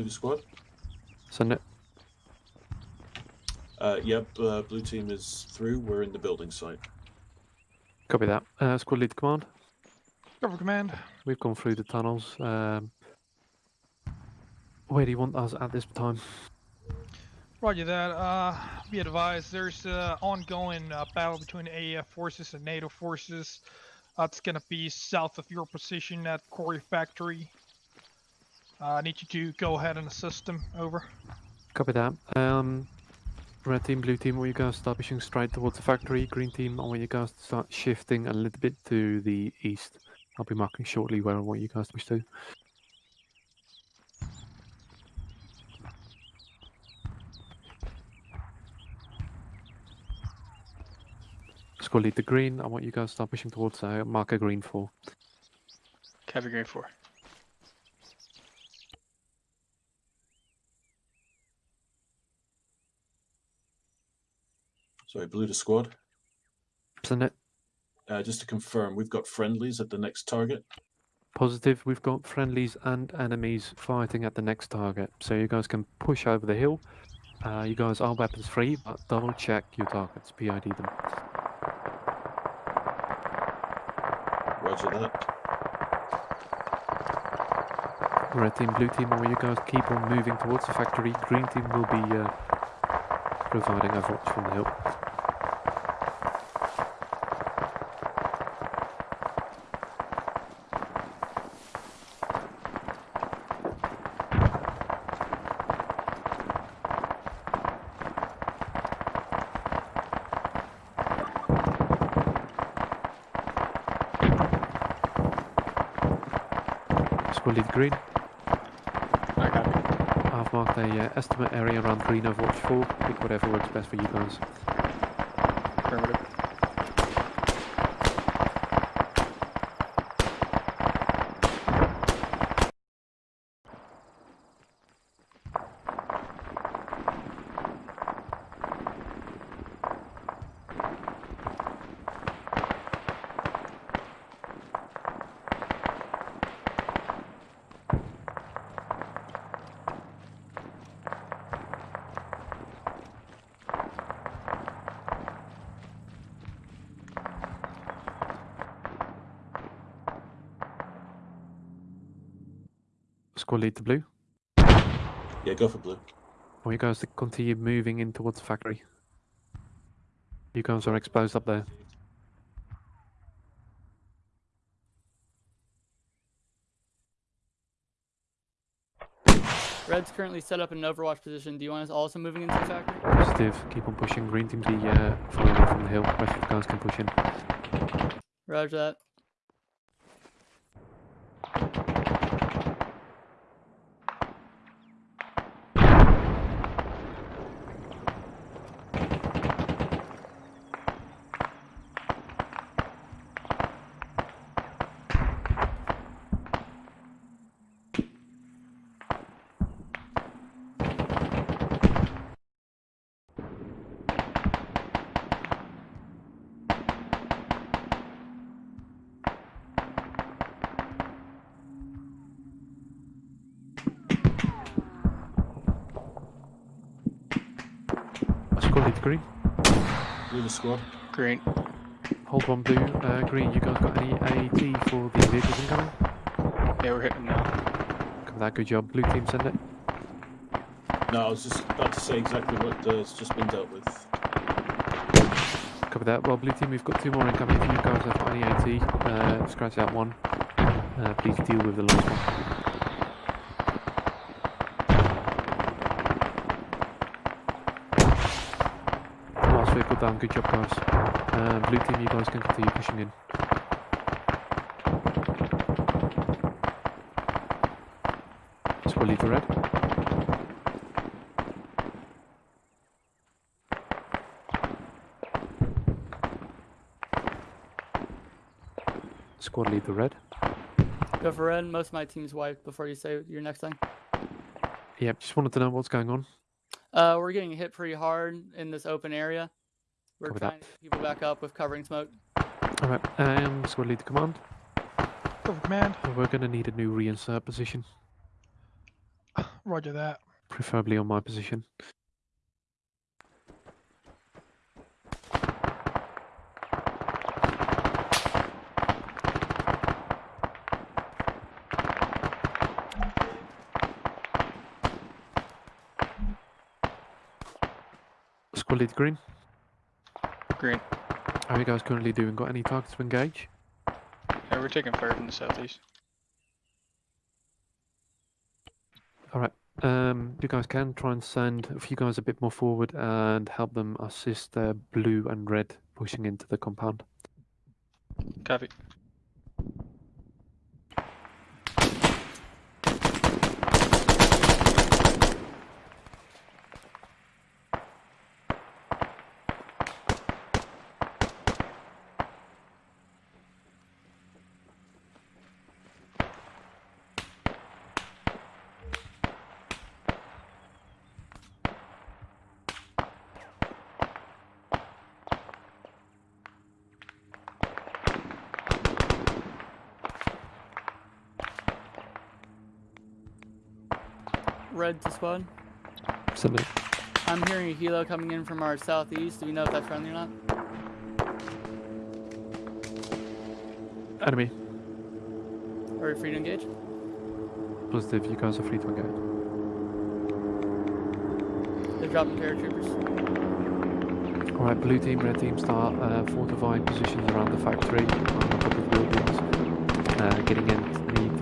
Blue squad. Send it. Uh, yep, uh, blue team is through. We're in the building site. Copy that. Uh, squad lead command. Cover command. We've gone through the tunnels. Um, where do you want us at this time? Roger that. Uh, be advised, there's uh, ongoing uh, battle between AAF forces and NATO forces. Uh, it's gonna be south of your position at Quarry Factory. Uh, I need you to go ahead and assist them. Over. Copy that. Um, red team, blue team, I want you guys to start pushing straight towards the factory. Green team, I want you guys to start shifting a little bit to the east. I'll be marking shortly where I want you guys to push to. Squad lead the green. I want you guys to start pushing towards uh, marker green 4. Copy green four. Sorry, blue to squad. It. Uh, just to confirm, we've got friendlies at the next target. Positive. We've got friendlies and enemies fighting at the next target. So you guys can push over the hill. Uh, you guys are weapons free, but double check your targets. PID them. Roger that. Red team, blue team, I you guys keep on moving towards the factory. Green team will be uh, providing overwatch from the hill. Squad lead green. Copy. I've marked a uh, estimate area around green overwatch 4. Pick whatever works best for you guys. Affirmative. Squad lead to blue. Yeah, go for blue. I you guys to continue moving in towards the factory. You guys are exposed up there. Red's currently set up in an overwatch position. Do you want us also moving into the factory? Positive. Keep on pushing. Green team be uh, following from the hill. Rest of the guys can push in. Roger that. Squad lead to green. Blue to squad. Green. Hold one blue. Uh, green, you guys got any AT for the vehicles incoming? Yeah, we're hitting now. Cover that. Good job. Blue team, send it. No, I was just about to say exactly what uh, has just been dealt with. Cover that. Well, blue team, we've got two more incoming. If you guys have got any AT, uh, scratch out one. Uh, please deal with the last one. Down. Good job, guys. Uh, blue team, you guys can continue pushing in. Squad lead to red. Squad lead the red. Go for red. Most of my team's wiped before you say your next thing. Yep, just wanted to know what's going on. Uh, we're getting hit pretty hard in this open area. We're Copy that. to get people back up with covering smoke. Alright, um, squad lead to command. Go for command. We're gonna need a new reinsert position, [sighs] Roger that. preferably on my position. Squad lead green. Green. How are you guys currently doing? Got any targets to engage? Yeah, we're taking fire from the southeast. Alright, um, you guys can try and send a few guys a bit more forward and help them assist uh, blue and red pushing into the compound. Copy. Red to squad. I'm hearing a helo coming in from our southeast. Do we know if that's friendly or not? Enemy. Are we free to engage? Positive, you guys are free to engage. They're dropping paratroopers. Alright, blue team, red team start uh, fortifying positions around the factory on the top of buildings. Uh, getting the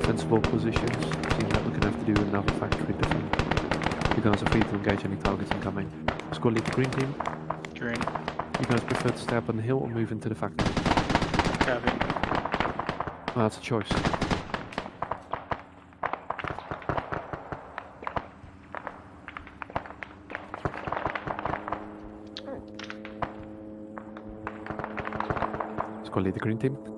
defensible positions. Seems like we're going to have to do another factory defense. You guys are free to engage any targets incoming. Squad lead the green team. Green. You guys prefer to stay up on the hill or move into the factory? Copy. Well, that's a choice. Squad lead the green team.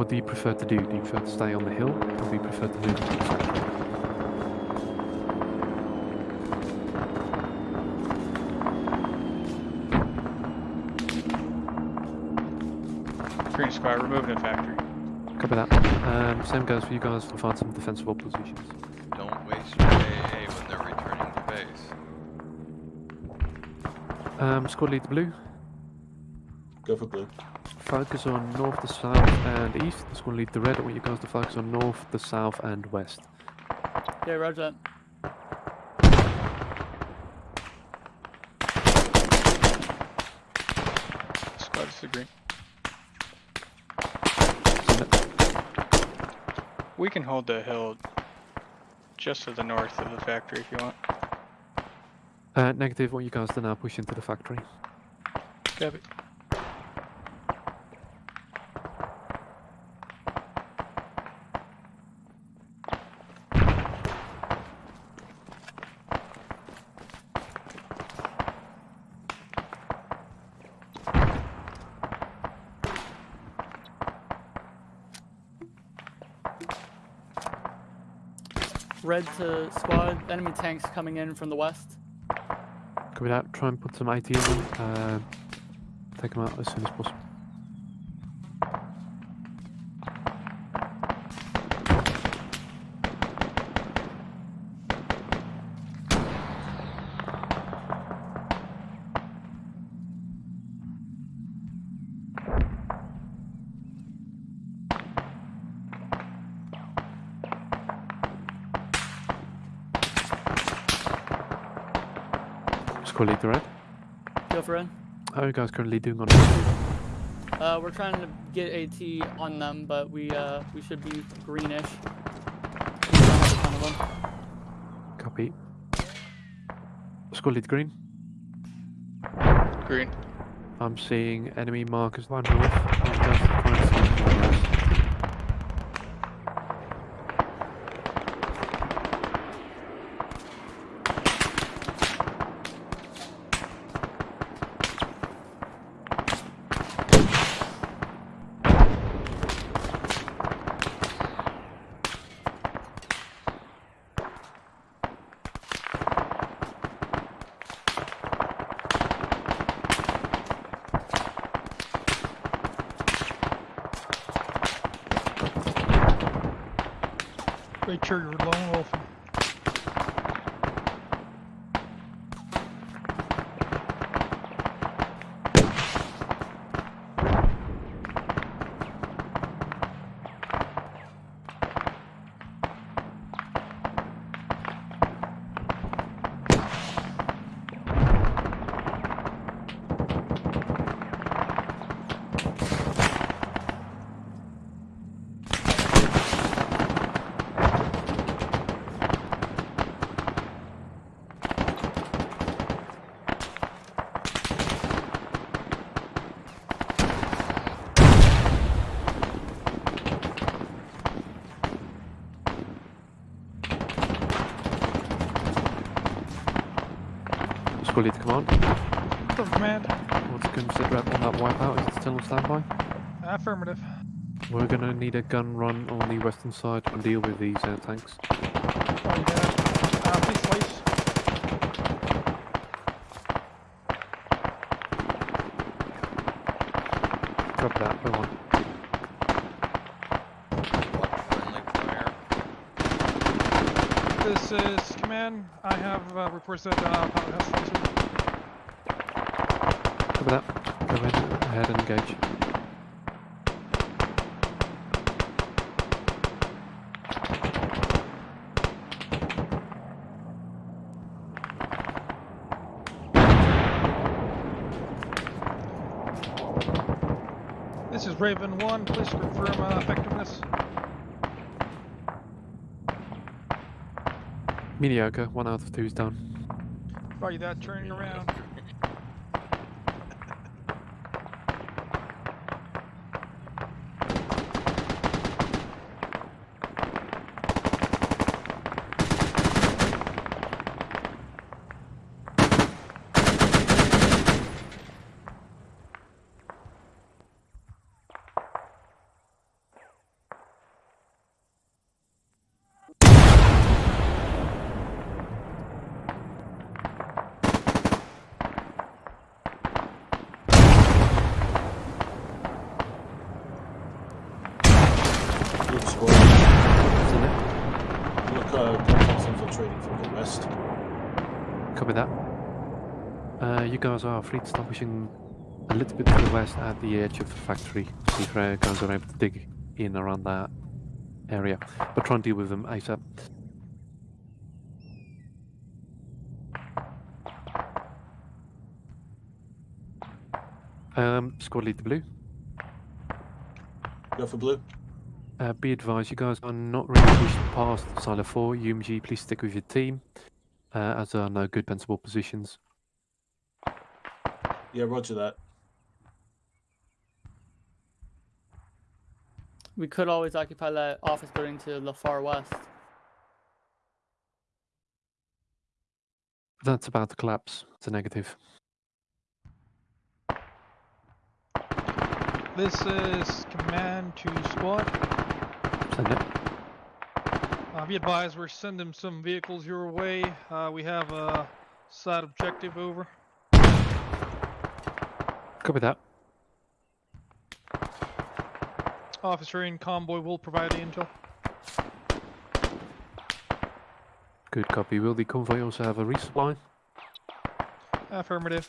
What do you prefer to do? Do you prefer to stay on the hill or do you prefer to move into the factory? Green squad, we're moving to factory. Copy that. Um, same goes for you guys to find some defensible positions. Don't waste your AA when they're returning to base. Um, squad lead the blue. Go for blue. Focus on north, the south, and east. Squad lead the red. I want you guys to focus on north, the south, and west. Okay, roger that. Squad is the green. We can hold the hill just to the north of the factory if you want. Uh, negative. I want you guys to now push into the factory. Copy. To squad. Enemy tanks coming in from the west. Copy that. Try and put some AT in. Uh, take them out as soon as possible. Guys currently doing on AT? Uh, we're trying to get AT on them, but we uh we should be greenish. We don't have a ton of them. Copy. Squad lead green. Green. I'm seeing enemy markers line north. You guys try and see some of those. Make sure you're lone wolfing. Squad lead to command. For command. What's consider on that wipeout? Is it still on standby? Affirmative. We're gonna need a gun run on the western side to deal with these uh, tanks. Oh, yeah. Uh, please. Drop that, go on. This is command. I have uh, reports that uh, pilot has Cover that. Go ahead, ahead and engage. This is Raven 1. Please confirm uh, effectiveness. Mediocre. One out of two is down. Roger that. Turning around. Good squad. Isn't it? Look, uh, contacts infiltrating from the west. Copy that. Uh, you guys are free to start pushing a little bit to the west at the edge of the factory. See if uh, guys are able to dig in around that area. But try and deal with them ASAP. Um, squad leader blue. Go for blue. Uh, be advised, you guys are not really pushed past silo 4. UMG, please stick with your team, uh, as there are no good defensible positions. Yeah, roger that. We could always occupy that office building to the far west. That's about to collapse. It's a negative. This is command to squad. Send it. Uh, be advised, we're sending some vehicles your way. Uh, we have a side objective over. Copy that. Officer in convoy will provide the intel. Good copy. Will the convoy also have a resupply? Affirmative.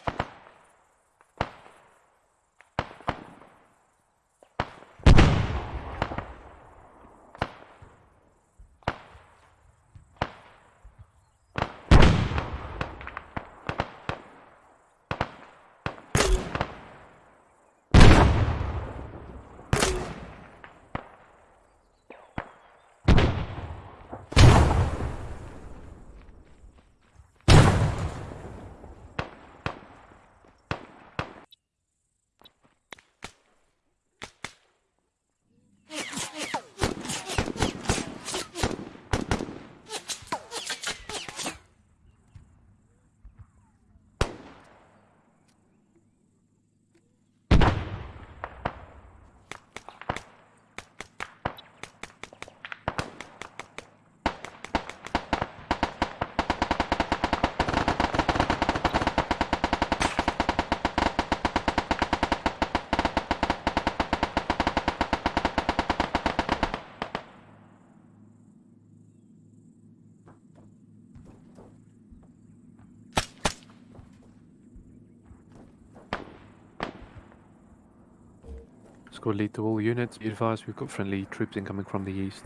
Squad lead to all units. Be advised, we've got friendly troops incoming from the east.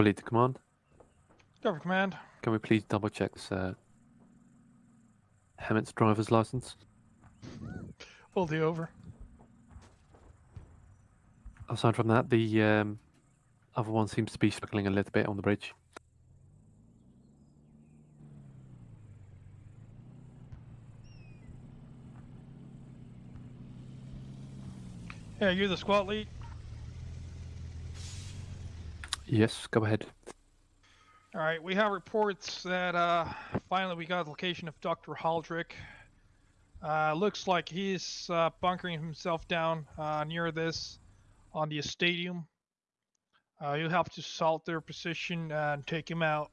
Lead to command. Cover command. Can we please double check this, uh, HEMTT's driver's license? Will do over. Aside from that, the um, other one seems to be struggling a little bit on the bridge. Yeah, you're the squad lead. Yes, go ahead. All right, we have reports that uh, finally we got the location of Dr. Haldrick. Uh, looks like he's uh, bunkering himself down uh, near this on the stadium. Uh, you'll have to salt their position and take him out.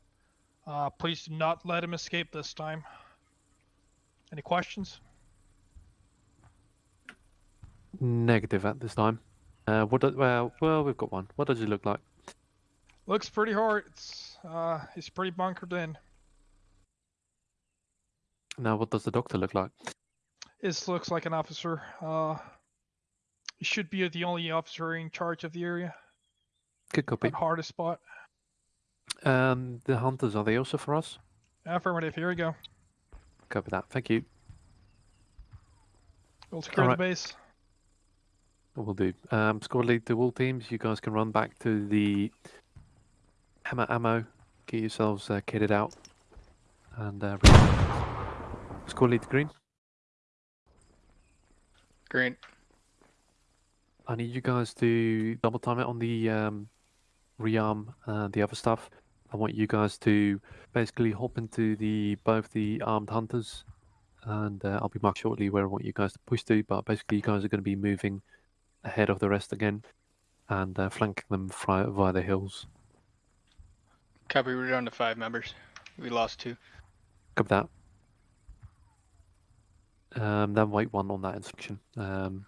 Uh, please do not let him escape this time. Any questions? Negative at this time. Uh, what? Do, well, well, we've got one. What does he look like? Looks pretty hard. It's uh, he's pretty bunkered in. Now, what does the doctor look like? This looks like an officer. Uh, he should be the only officer in charge of the area. Good copy. Hardest spot. Um, the hunters are they also for us? Affirmative. Here we go. Copy that. Thank you. We'll secure Alright. the base. We'll do. Um, squad lead to all teams. You guys can run back to the HEMTT ammo. Get yourselves uh, kitted out. And uh, re- squad lead to green. Green. I need you guys to double time it on the um, rearm and the other stuff. I want you guys to basically hop into the both the armed hunters, and uh, I'll be marked shortly where I want you guys to push to. But basically, you guys are going to be moving ahead of the rest again, and uh, flanking them via the hills. Copy, we're down to five members. We lost two. Copy that. Um, then wait one on that instruction. Um,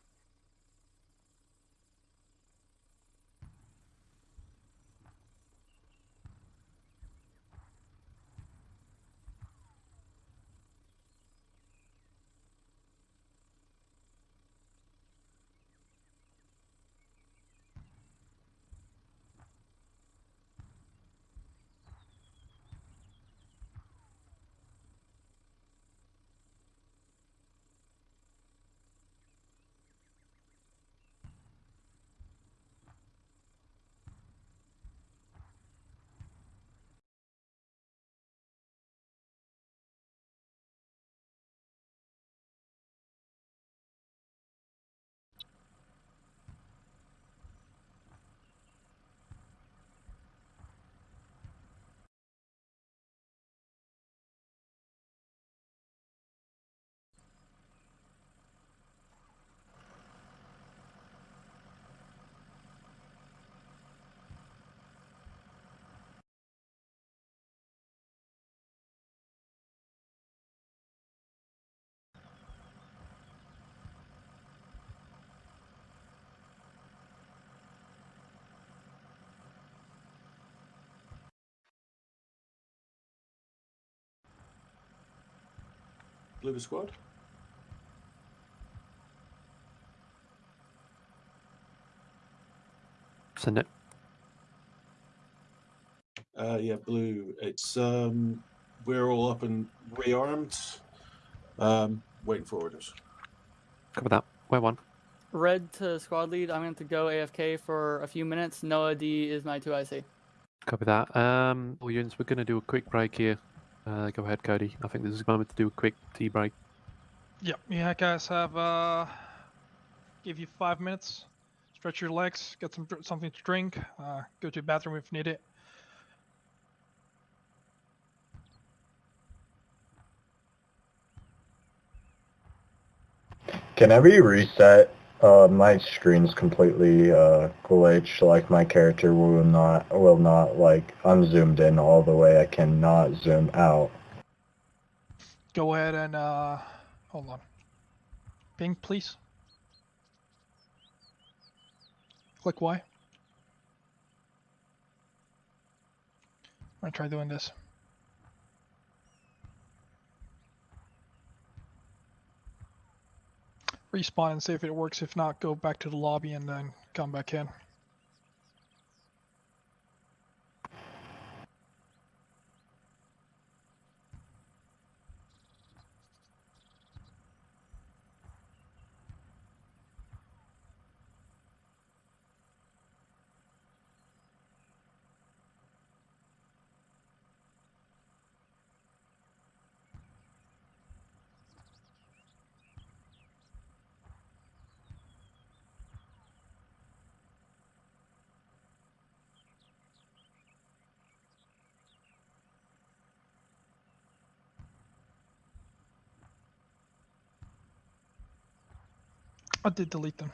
Blue squad. send it. Uh, yeah, blue. It's um, we're all up and rearmed. Um, waiting for orders. Copy that. Where one? Red to squad lead. I'm going to go AFK for a few minutes. Noah D is my 2IC. Copy that. Um, all units, we're going to do a quick break here. Uh, go ahead, Cody. I think this is the moment to do a quick tea break. Yep. Yeah, guys have uh, give you five minutes. Stretch your legs, get some something to drink, uh, go to the bathroom if needed. Can I be reset? Uh, my screen's completely uh, glitched. Like my character will not will not like I'm zoomed in all the way. I cannot zoom out. Go ahead and uh, hold on. Ping, please. Click Y. I'm gonna try doing this. Respawn and see if it works. If not, go back to the lobby and then come back in. I did delete them.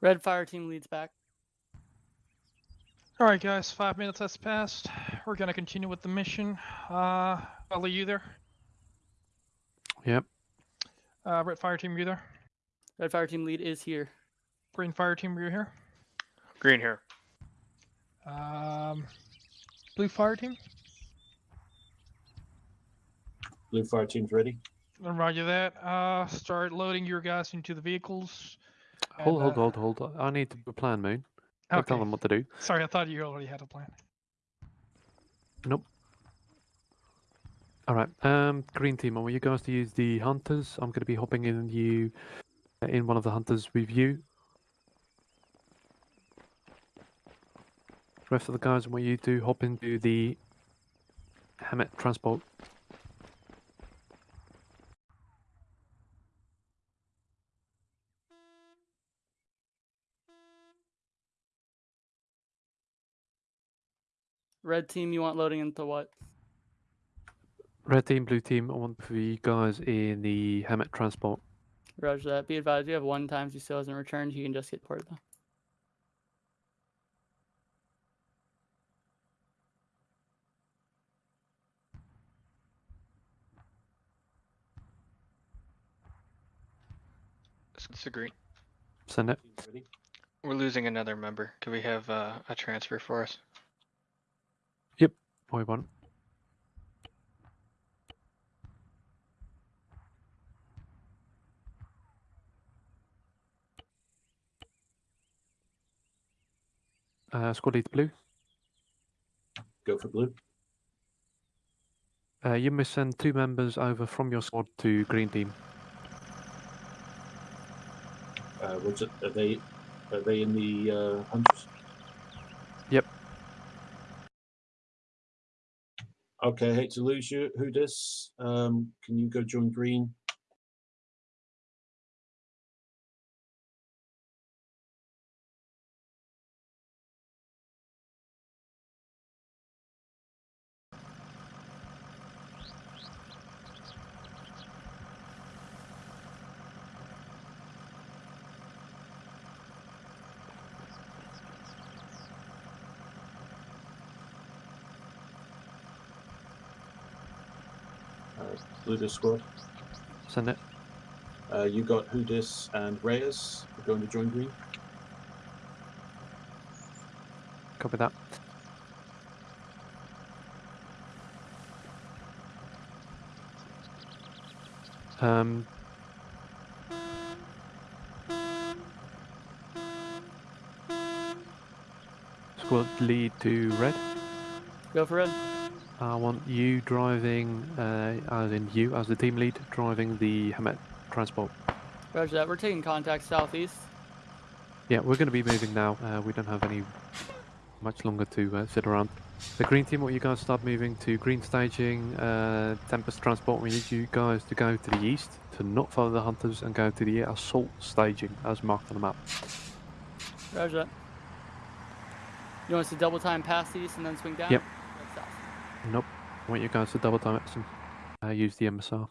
Red fire team leads back. All right, guys. Five minutes has passed. We're gonna continue with the mission. Uh, Ellie, you there? Yep. Uh, red fire team, you there? Red fire team lead is here. Green fire team, are you here? Green here. Um, blue fire team. Blue fire team's ready. I'll Roger that. Uh, start loading your guys into the vehicles. Hold, hold, uh, hold, hold. I need a plan, Moon. Don't tell them what to do. Sorry, I thought you already had a plan. Nope. All right. Um, green team. I want you guys to use the hunters. I'm going to be hopping in you in one of the hunters with you. Rest of the guys, I want you to hop into the HEMTT transport. Red team, you want loading into what? Red team, blue team, I want for you guys in the HEMTT transport. Roger that. Be advised, you have one times he still hasn't returned. He can just get ported though. It's a green. Send it. We're losing another member. Can we have uh, a transfer for us? Boy one. Uh, squad lead blue. Go for blue. Uh, you must send two members over from your squad to green team. Uh, what's it? Are they are they in the uh, hunters? Okay, I hate to lose you. Who dis? Um, can you go join green? Uh, squad. Send it. Uh, you got Hudis and Reyes We're going to join green. Copy that. Um, squad lead to red. Go for it. I want you driving, uh, as in you, as the team lead, driving the HEMTT transport. Roger that. We're taking contact southeast. Yeah, we're going to be moving now. Uh, we don't have any much longer to uh, sit around. The green team, what you guys start moving to green staging, uh, Tempest transport. We need you guys to go to the east to not follow the hunters and go to the assault staging as marked on the map. Roger that. You want us to double time past east and then swing down? Yep. That's south. Nope. I want you guys to double time it and uh, use the MSR.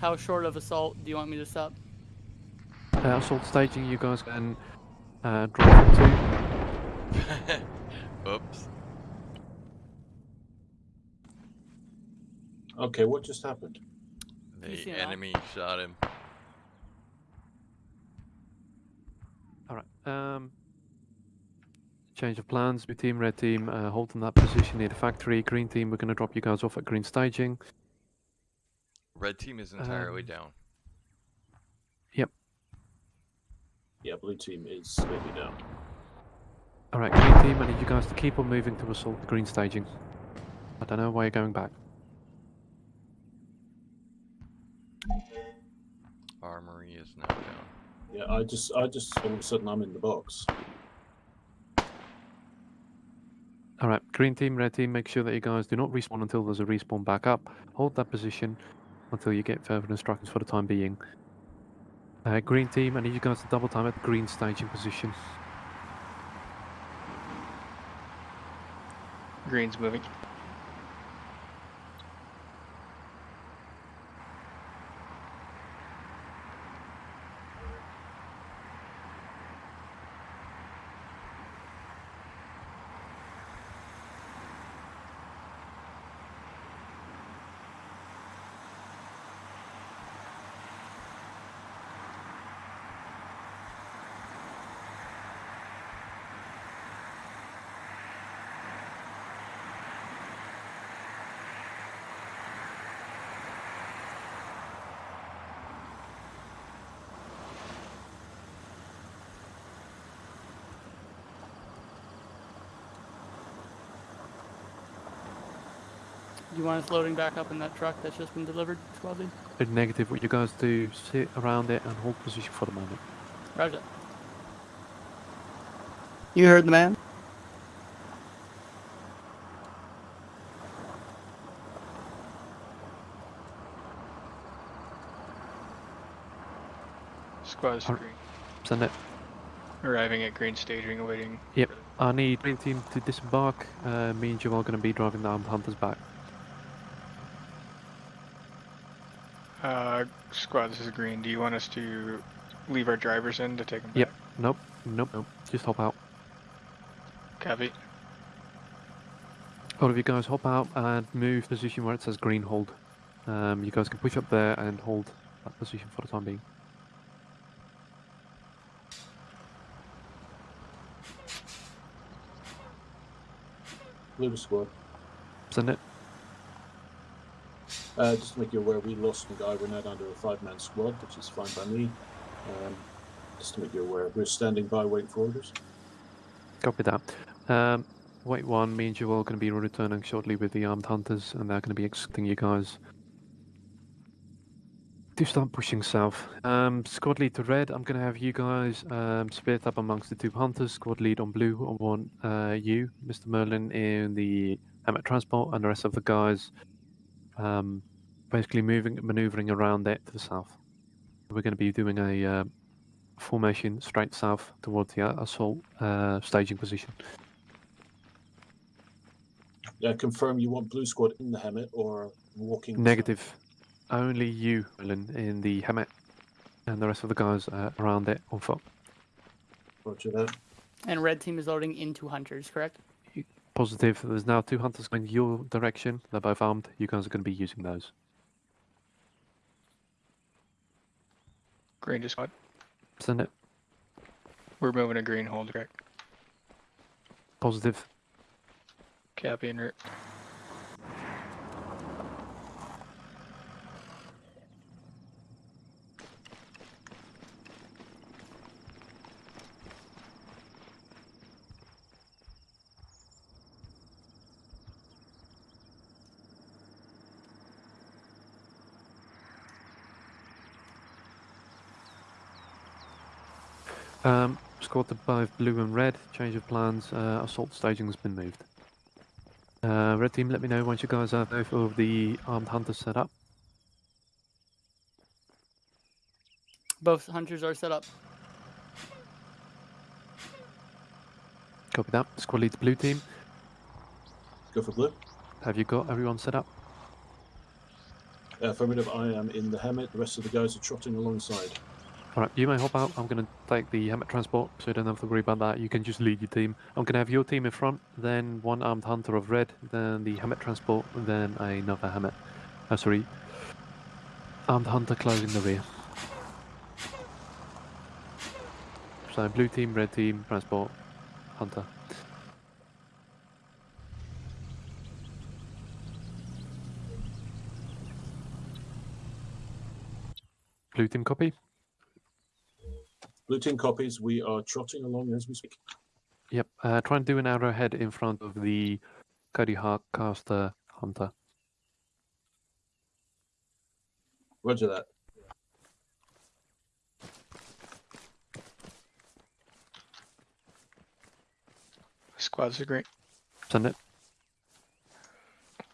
How short of assault do you want me to stop? Uh, assault staging, you guys can uh, drive it to. Oops. Okay, what just happened? The an eye? enemy shot him. All right. Um, change of plans. Blue team, red team, uh, hold on that position near the factory. Green team, we're going to drop you guys off at green staging. Red team is entirely Um, down. Yep. Yeah, blue team is maybe down. All right, green team, I need you guys to keep on moving to assault the green staging. I don't know why you're going back. Armory is now down. Yeah, I just I just all of a sudden I'm in the box. All right, green team, red team, make sure that you guys do not respawn until there's a respawn back up. Hold that position until you get further instructions for the time being. Uh, green team, I need you guys to double time at green staging position. Green's moving. Do you want us loading back up in that truck that's just been delivered, squad lead? Uh, Negative, what you guys do, sit around it and hold position for the moment. Roger. You heard the man. Squad is green. Send it. Arriving at green staging, awaiting. Yep. I need green team to disembark. Uh, me and Joel are going to be driving the armed hunters back. Uh, squad, this is green. Do you want us to leave our drivers in to take them Yep. Nope. Nope. Nope. Just hop out. back? Copy. All of you guys hop out and move position where it says green hold. Um, you guys can push up there and hold that position for the time being. Blue squad. Send it. Uh, just to make you aware, we lost a guy. We're now down to a five-man squad, which is fine by me. Um, just to make you aware, we're standing by, waiting for orders. Copy that. Um, wait one, means you're all going to be returning shortly with the armed hunters, and they're going to be expecting you guys to start pushing south. Um, squad lead to red, I'm going to have you guys um, split up amongst the two hunters. Squad lead on blue, I want uh, you, Mr. Merlin, in the HEMTT transport, and the rest of the guys um, basically moving, maneuvering around it to the south. We're going to be doing a uh, formation straight south towards the uh, assault uh, staging position. Uh, confirm you want blue squad in the HEMTT or walking. Negative. Only you, Merlin, in the HEMTT, and the rest of the guys uh, around it on foot. Roger that. And red team is loading into hunters, correct? Positive. There's now two hunters going your direction. They're both armed. You guys are going to be using those. Green to squad. Send it. We're moving a green hold, correct? Positive. Copy and route. Um, squad to both blue and red. Change of plans. Uh, assault staging has been moved. Uh, red team, let me know once you guys have both of the armed hunters set up. Both hunters are set up. Copy that. Squad lead to blue team. Go for blue. Have you got everyone set up? Uh, affirmative, I am in the HEMTT. The rest of the guys are trotting alongside. Alright, you may hop out. I'm going to take the HEMTT transport, so you don't have to worry about that. You can just lead your team. I'm going to have your team in front, then one armed hunter of red, then the HEMTT transport, then another HEMTT. Oh, sorry. Armed hunter closing the rear. So blue team, red team, transport, hunter. Blue team copy. Blue team copies. We are trotting along as we speak. Yep. Uh, try and do an arrowhead in front of the Cody Hart caster hunter. Roger that. Squads are green. Send it.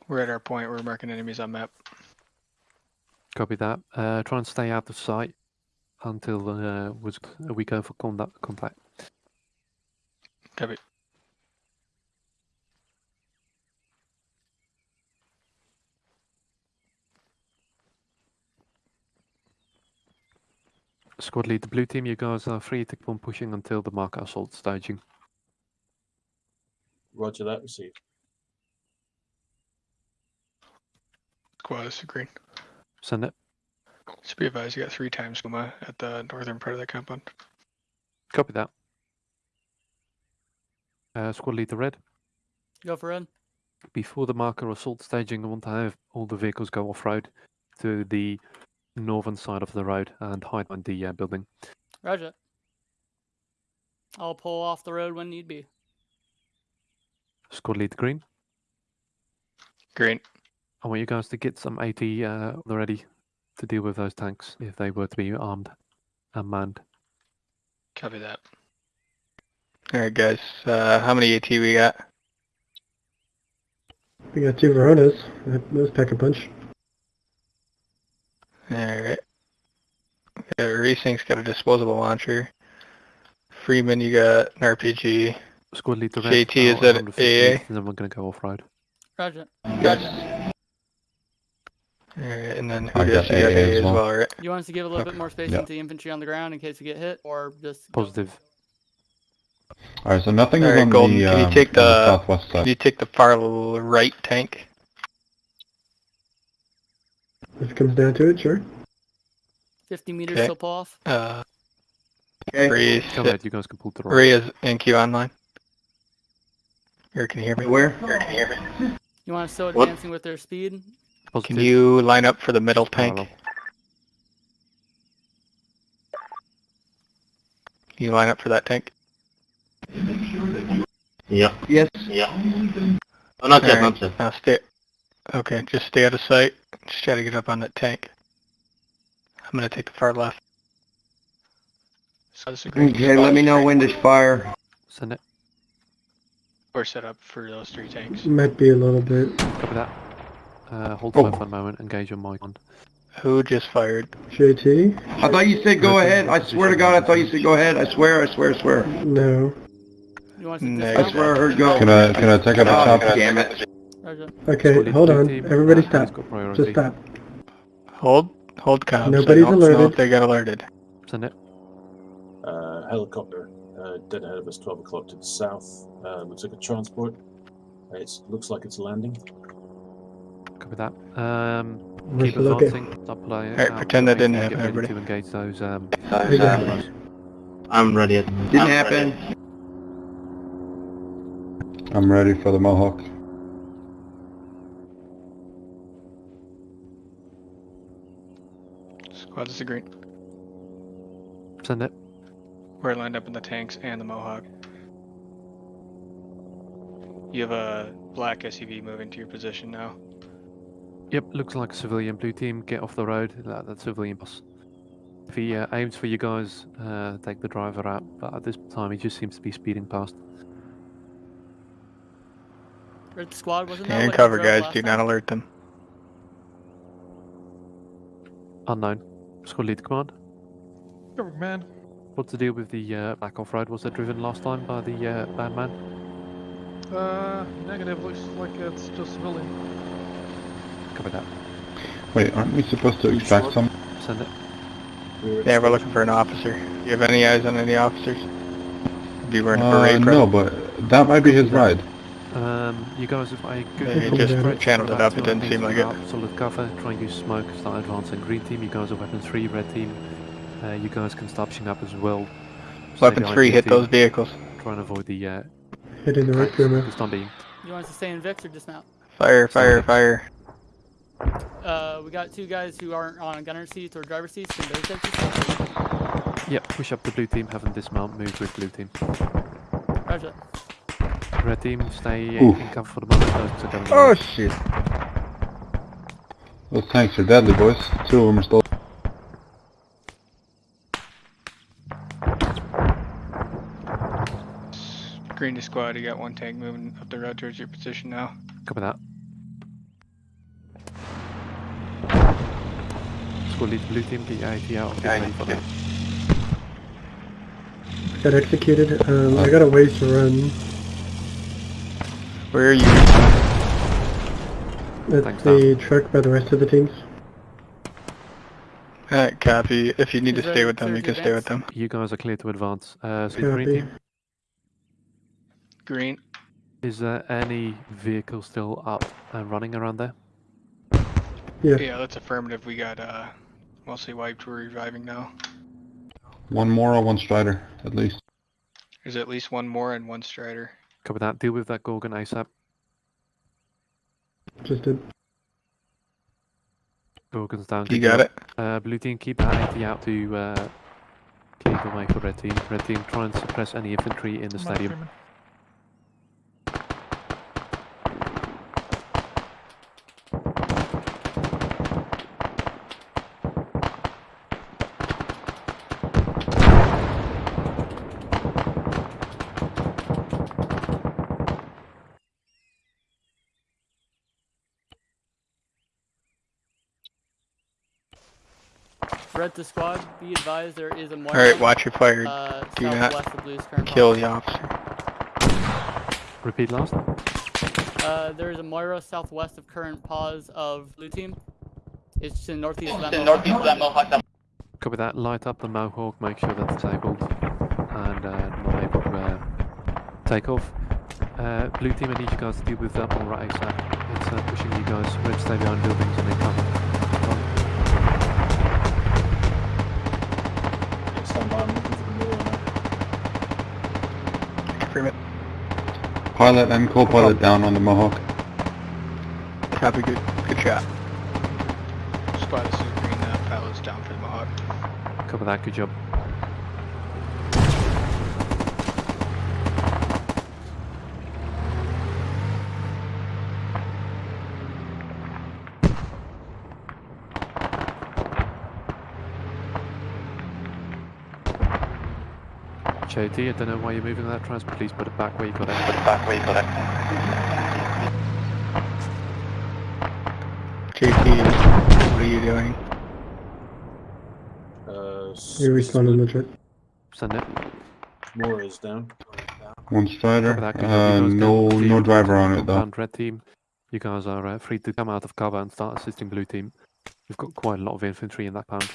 We're at our point. We're marking enemies on map. Copy that. Uh, try and stay out of sight until uh, was we go for contact. Contact. Copy. Squad lead the blue team. You guys are free to keep on pushing until the mark assault staging. Roger that. Received. Squads are green. Send it. Just be advised, you got three times Puma at the northern part of the compound. Copy that. Uh, squad lead the red. Go for red. Before the marker assault staging, I want to have all the vehicles go off road to the northern side of the road and hide behind the uh, building. Roger. I'll pull off the road when need be. Squad lead the green. Green. I want you guys to get some AT uh, ready to deal with those tanks if they were to be armed and manned. Copy that. Alright guys, uh, how many AT we got? We got two Voronas. That was pack a punch. Alright. Yeah, Racing's got a disposable launcher. Freeman, you got an RPG. Squad lead the JT is at AA. Then we're going to go off road. Roger. Yes. Alright, and then who I does got you AA AA as as well. well, right? You want us to give a little bit more space Yeah. into the infantry on the ground in case we get hit, or just? Positive. Alright, so nothing is Alright, on Golden, the, can you um, take on the the- southwest Can side. you take the far right tank? If it comes down to it, sure. 50 meters Okay. till pull off. Uh, Okay. Ray is, Come ahead, you guys can pull to the right. Ray is NQ online. Or can you hear me? Where? You want us still What? advancing with their speed? Positive. Can you line up for the middle tank? Parallel. Can you line up for that tank? Yeah. Yes. Yeah. Oh, not yet, Alright, not yet. Now stay. Okay, just stay out of sight. Just try to get up on that tank. I'm gonna take the far left. So this is great Okay, let me know when to fire. Send it. We're set up for those three tanks. Might be a little bit. Copy that. Uh, hold Oh. fire for a moment. Engage your mic on. Who just fired? JT? I thought you said go ahead. I swear to God, I thought you said go ahead. I swear, I swear, I swear. No. You want to I swear I heard go. Can I, can I take out Oh, a top? damn it. Okay, hold on. team, Everybody stop. has got priority. Just stop. Hold, hold comms. Nobody's alerted. if they got alerted. Send it. Uh, helicopter uh, dead ahead of us, 12 o'clock to the south. Uh, looks like a transport. It looks like it's landing. Copy that. Um, keep the look at? advancing. Stop playing. Alright, pretend that didn't happen, everybody. to engage those. Um, I got it. those- I'm ready. Didn't happen. I'm ready for the Mohawk. Squad is a green. Send it. We're lined up in the tanks and the Mohawk. You have a black SUV moving to your position now. Yep, looks like a civilian blue team. Get off the road. That, that civilian boss. If he uh, aims for you guys, uh, take the driver out. But at this time, he just seems to be speeding past. Red squad wasn't that Stand what you cover, guys. last Do time? not alert them. Unknown. Squad lead command. Cover, man. What's the deal with the uh, back off road? Was that driven last time by the uh, bad man? Uh, negative. Looks like it's just civilian. Copy that. Wait, aren't we supposed to extract some? Send it. Yeah, we're looking for an officer. Do You have any eyes on any officers? Be wearing a Uh, beret no, but that might be his ride. Um, you guys if I good Yeah, he just spread, channeled it up, it didn't seem like some it. out, Solid cover, try and use smoke, start advancing green team, you guys are weapon 3, red team, uh, you guys can start pushing up as well. Stay Weapon 3, hit team, those vehicles. Try and avoid the, uh, Hitting the right boomer. Just on beam. You want us to stay in Vix or dismount? Fire, fire, fire. Uh, we got two guys who aren't on gunner seats or driver seats. Can those guys dismount? Yep, push up the blue team, have them dismount, move with blue team. Roger. Red team, stay Oof. in cover for the moment, those are going Oh shit. Those tanks are deadly, boys. Two of them are still. Green to squad, you got one tank moving up the road towards your position now. Copy that. Squad lead blue team, get your AT out, get ready for that. Got executed. Um, I got a ways to run. Where are you? At Thanks, the truck by the rest of the teams. Alright, copy. If you need to stay with them, you can stay with them. You guys are clear to advance. Uh, so green team, Green. is there any vehicle still up and running around there? Yeah. Yeah, that's affirmative. We got uh mostly wiped. We're reviving now. One more or one strider, at least. There's at least one more and one strider. Copy that. Deal with that Gorgon ASAP. Just did. Gorgon's down. You got it? Uh, blue team, keep that 80 out to uh, clear the way for red team. Red team, try and suppress any infantry in the Come stadium. Freeman. Red to squad. Be advised there is a Mora. Alright, watch your fire. Uh, Do not southwest of Blue's current Kill the officer. Repeat last. Uh, there is a Mora southwest of current pause of blue team. It's to the northeast of that. Mohawk. northeast of that Mohawk. Copy that. Light up the Mohawk. Make sure that's disabled and uh, not able to uh, take off. Uh, blue team, I need you guys to deal with that one right ASAP. It's uh, pushing you guys. Red stay behind buildings and then come. Mirror now. Pilot and co-pilot down on the Mohawk. Copy, good, good shot. Squad, this is green. Uh, pilot's down for the Mohawk. Copy that. Good job. JT, I don't know why you're moving that trans, please put it back where you got it. Put it back where you got it. JT, what are you doing? Uh, You responded legit. Send it. Mora is down. One strider. Copy that, good job. Uh, no, no driver on it though. compound Red team, you guys are uh, free to come out of cover and start assisting blue team. We've got quite a lot of infantry in that pound.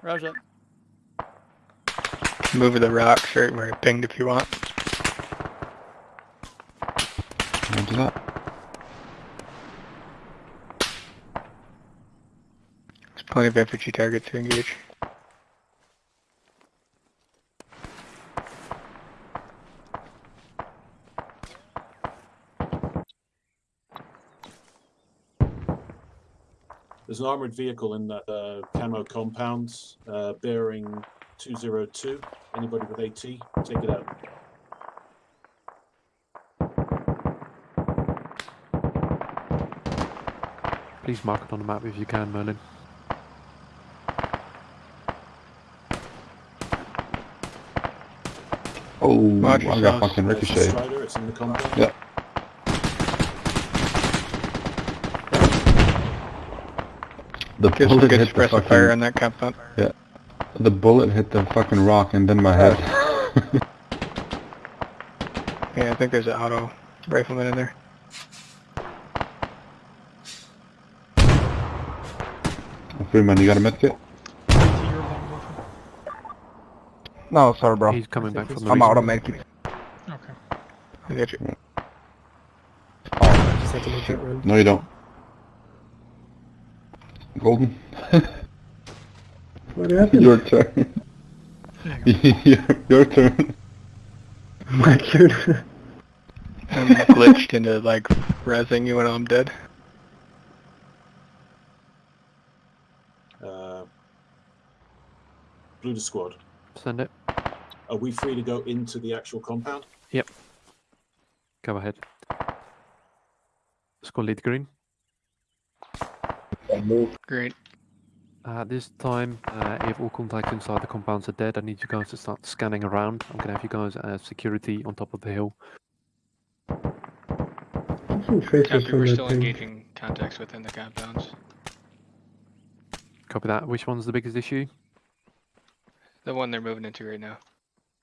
Roger. Move to the rocks right where I pinged if you want. Roger that. There's plenty of infantry targets to engage. There's an armored vehicle in that uh, camo compound, uh, bearing 202. Anybody with AT, take it out. Please mark it on the map if you can, Merlin. Oh, Roger, I got fucking There's the ricochet. Strider, it's in the compound. Yeah. The Get some bullet good hit the suppressive fire on that compound. The bullet hit the fucking rock and then my head. [laughs] Yeah, I think there's an auto rifleman in there. Freeman, you got a medkit? You're alone with. No, sorry, bro. He's coming back from the I'm respawn. out of medkit. Okay. I got you. Just have to make that run. No, you don't. Golden, [laughs] What happened? your turn. your, [laughs] your turn. My turn. I'm glitched into like rezzing you when I'm dead. Uh, Blue to squad. Send it. Are we free to go into the actual compound? Yep. Go ahead. Squad lead green. Great. Uh, this time, uh, if all contacts inside the compounds are dead, I need you guys to start scanning around. I'm gonna have you guys as security on top of the hill. Copy, we're still thing. engaging contacts within the compounds. Copy that. Which one's the biggest issue? The one they're moving into right now.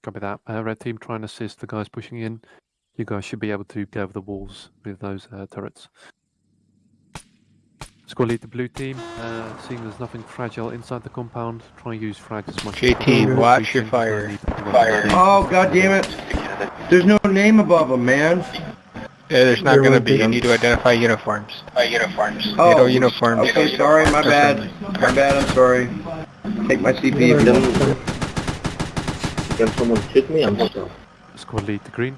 Copy that. Uh, red team, try and assist the guys pushing in. You guys should be able to get over the walls with those uh, turrets. Squad lead the blue team. Uh, seeing there's nothing fragile inside the compound, try and use frags as much as JT, possible. watch your fire. don't need to run Fire. Oh, god damn it. There's no name above them, man. Yeah, there's not gonna be. You need to identify uniforms. Uh, uniforms. Oh, NATO uniforms. Okay, sorry, my bad. My bad, I'm sorry. Take my CP if you don't. Can someone shoot me? I'm not Squad lead the green.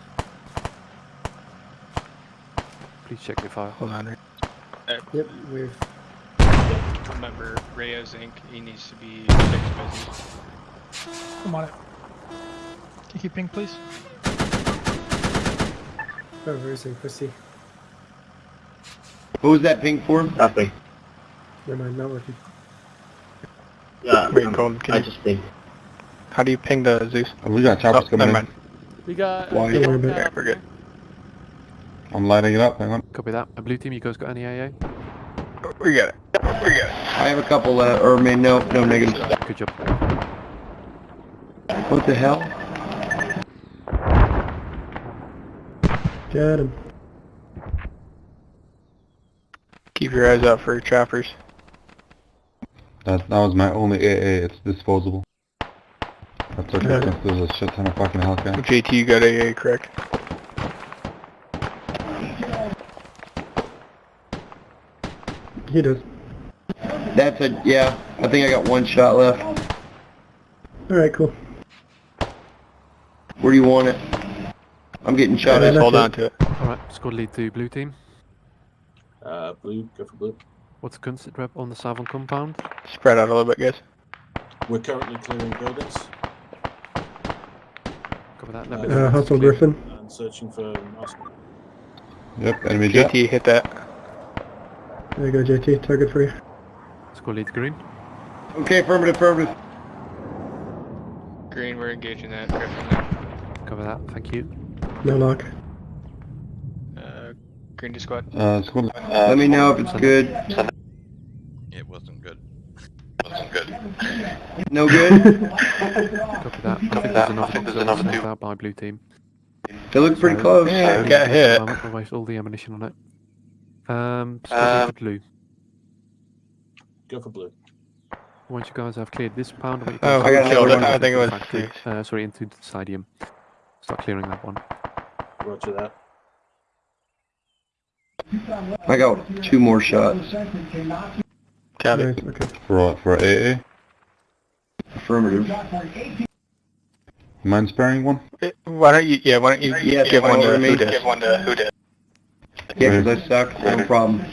Please check your fire. Hold on. Yep, we've. Remember, Rayo's Inc. He needs to be fixed busy. I'm on it. Can you ping, please? Oh, very soon, Christy. What was that ping for? Nothing. Never mind, not working. Yeah, Wait, Colton, can I you, just ping. how do you ping the Zeus? We got Oh, coming never in. mind. We got. Why? Uh, Don't worry about it. We're good. There. I'm lighting it up, hang on. Copy that. Uh, blue team, you guys got any AA? We got it. We got it. I have a couple, uh, or I no, no negatives. Good job. What the hell? Got him. Keep your eyes out for choppers. That, that was my only AA, it's disposable. That's okay, Yeah. since there's a shit ton of fucking Hellcat. JT, you got AA, correct? He does. That's a, yeah, I think I got one shot left. Alright, cool. Where do you want it? I'm getting shot at. hold on to it. Alright, squad lead to blue team. Uh, blue, go for blue. What's the current sit rep on the southern compound? Spread out a little bit, guys. We're currently clearing buildings Cover that. Uh, Let me Uh, Hustle Griffin. and searching for Oscar. Yep, enemy jet. JT, hit that. There you go, JT. Target for you. Squad lead to green. Okay, affirmative, affirmative. Green, we're engaging that Cover that. Thank you. No lock. Uh, green to squad. Uh, squad. Let me know if it's good. It wasn't good. It wasn't good. no good? [laughs] Copy that. I think there's another, there's another knocked out by blue team. They look pretty So, close. Yeah, we got need hit. to um, Waste all the ammunition on it. Um, squad lead to blue. Go for blue. Once you guys have cleared this pound, I want you Oh, guys I to got go another into one. the I think it was factory, six. Uh, sorry, into the stadium. Start clearing that one. Roger that. I got two more shots. Copy. Nice, okay. For, for AA. Affirmative. Mind sparing one? Why don't you, yeah, why don't you Yeah, give one follow to me. who did? Give one to who did? Yeah, 'cause I suck. [laughs] No problem.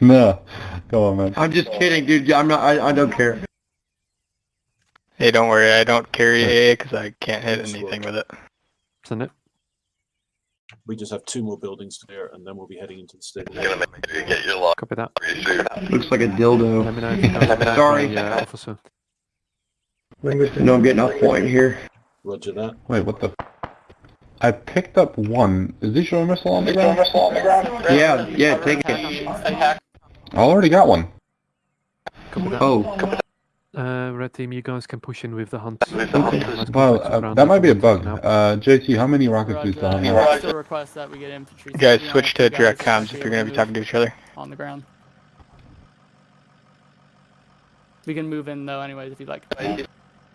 No. Come on, man. I'm just kidding, dude. I'm not. I, I don't care. Hey, don't worry, I don't carry AA because I can't hit anything with it. Send it. We just have two more buildings to clear, and then we'll be heading into the stadium. Copy that. Looks like a dildo. Let me know if you guys have [laughs] Sorry. a, uh, officer. No, I'm getting off point here. Roger that. Wait, what the? I picked up one. Is this your missile on the ground? Yeah, yeah. Take it. I already got one. Oh, Uh, red team, you guys can push in with the hunt. Let's Well, go back to uh, that might be a bug. now. Uh, JT, how many rockets do you still have Roger. I still request that we get infantry. You guys switch to you direct comms if you're gonna be talking to each other. On the ground. We can move in though anyways if you'd like.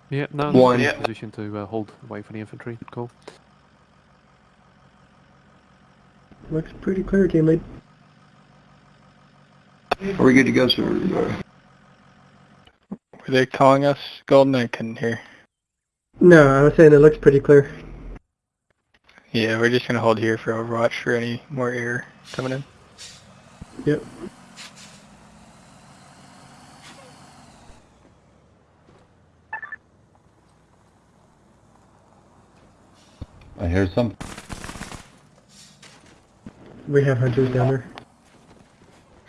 Yeah, no, One. in position to uh, hold away for the infantry. Cool. Looks pretty clear, team lead. are we good to go, sir? Were they calling us? Golden, I couldn't hear. No, I was saying it looks pretty clear. Yeah, we're just gonna hold here for Overwatch for any more air coming in. Yep. I hear some. We have hunters down there.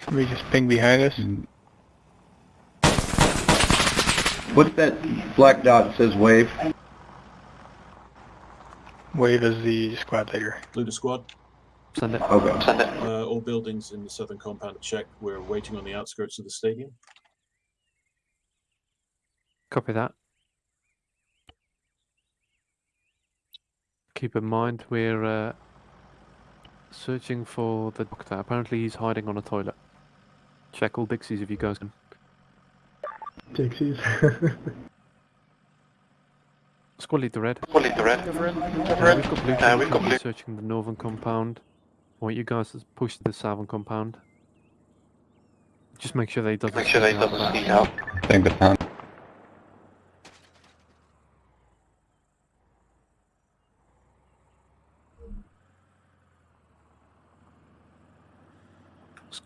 Somebody just ping behind us. Mm, What's that black dot that says wave? Wave is the squad leader. Blue to squad. Send it. Okay. Send it. Uh, all buildings in the southern compound are checked. We're waiting on the outskirts of the stadium. Copy that. Keep in mind we're uh, searching for the doctor. Apparently he's hiding on a toilet. Check all Dixies if you guys can. Dixies. Squad lead to red. Go for it. Uh, we've got blue. Uh, we've got blue. Searching the northern compound. I want you guys to push the southern compound. Just make sure they doesn't. Make sure they doesn't sneak out. Thank the pound.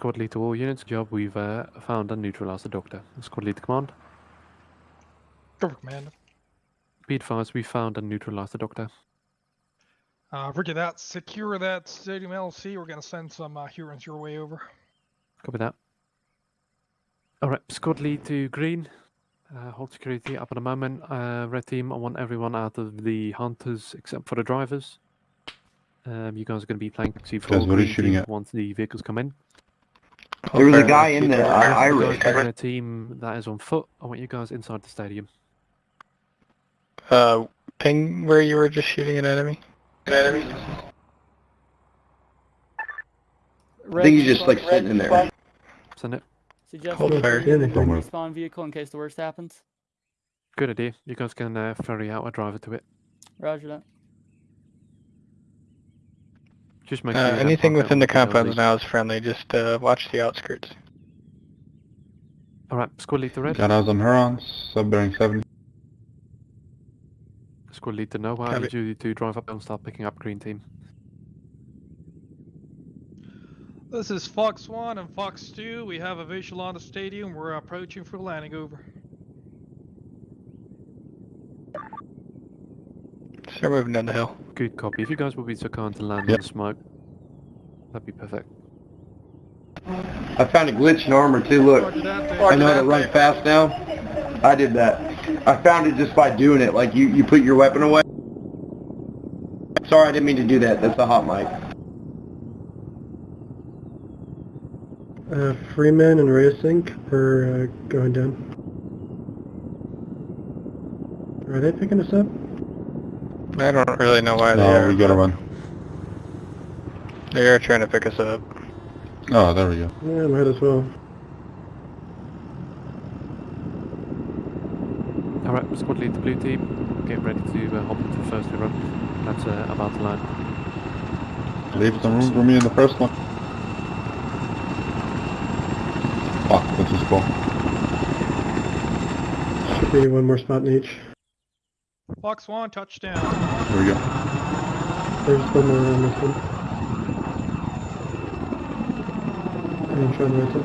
Squad lead to all units. Job. We've uh, found and neutralized the doctor. Squad lead to command. Go for command. Be advised, we found and neutralized the doctor. Uh, Roger that. Secure that stadium LC. We're gonna send some uh, Hurons your way over. Copy that. Alright, squad lead to green. Uh, hold security up at the moment. Uh, red team, I want everyone out of the hunters except for the drivers. Um, you guys are going to be playing taxi for Guys, what are green shooting team at? once the vehicles come in. Oh, there was a guy in there, Irish. a team that is on foot. I want you guys inside the stadium. Uh, ping where you were just shooting an enemy. An enemy. Red I think he's just like sitting in there. Send it. Suggest Hold fire. Respawn vehicle in case the worst happens. Good idea. You guys can uh, ferry out a driver to it. Roger that. Just make Uh, sure you have anything within the with the compounds now is friendly. Just uh, watch the outskirts. All right, squad lead to red. Got eyes on Hurons, sub bearing 70. Squad lead to Nova. I Copy. need you to drive up and start picking up green team. This is Fox 1 and Fox 2. We have a visual on the stadium. We're approaching for landing over. Start moving down the hill. Good copy. If you guys will be so kind to land Yep. on smoke, that'd be perfect. I found a glitch in armor too, look. Roger that, Dave. I know how to run fast now. I did that. I found it just by doing it. Like you, you put your weapon away. Sorry, I didn't mean to do that. That's a hot mic. Uh, Freeman and Racing are uh, going down. Are they picking us up? I don't really know why they No, are. we gotta run. They are trying to pick us up. Oh, there we go. Yeah, might as well. All right, squad lead the blue team. Get ready to uh, hop into the first run. That's uh, about to land. Leave some room for me in the first one. Fuck, this is cool. Should be one more spot in each. Fox 1, touchdown. Here we go. There's one more on this one. And Sean Racing.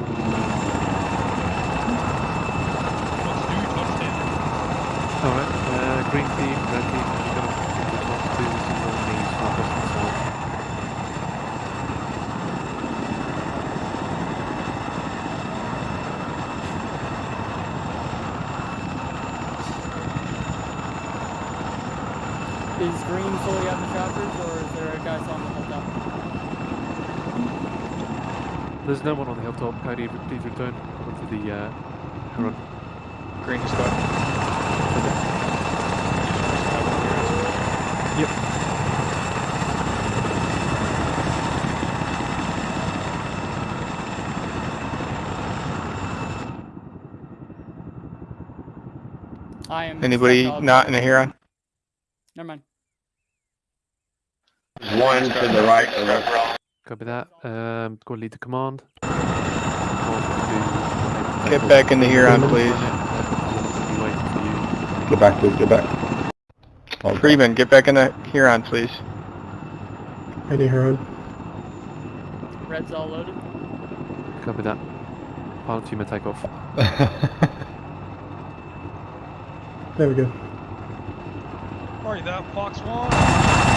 Fox 2, touchdown. All right, uh, green team, red team. You guys want to on the southwestern side. Is green fully out the choppers, or is there a guy still on the hilltop? There's no one on the hilltop. Cody, please return onto the uh, Huron. Green squad. Yep. I am. Anybody not in a Huron? Never mind. One to the right. or left. Copy that. Um, squad lead the command. Command Get back in the Huron, please. I'll be you. Get back, please, get back. Oh, Freeman, get back in the Huron, please. Ready, Huron. Red's all loaded. Copy that. Pilot team take off. [laughs] There we go. Roger that, Fox 1.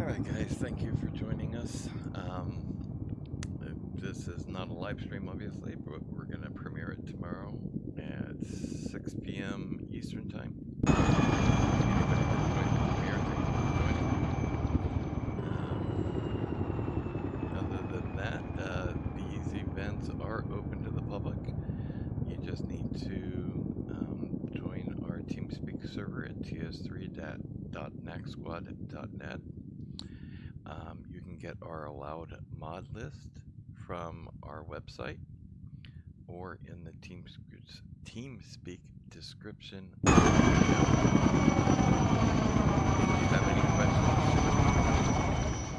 All right, guys, thank you for joining us. Um, this is not a live stream, obviously, but we're going to premiere it tomorrow at 6 p.m. Eastern Time. Other than that, uh, these events are open to the public. You just need to um, join our TeamSpeak server at ts3.nacsquad.net. Um, you can get our allowed mod list from our website or in the TeamSpeak, TeamSpeak description. If you have any questions,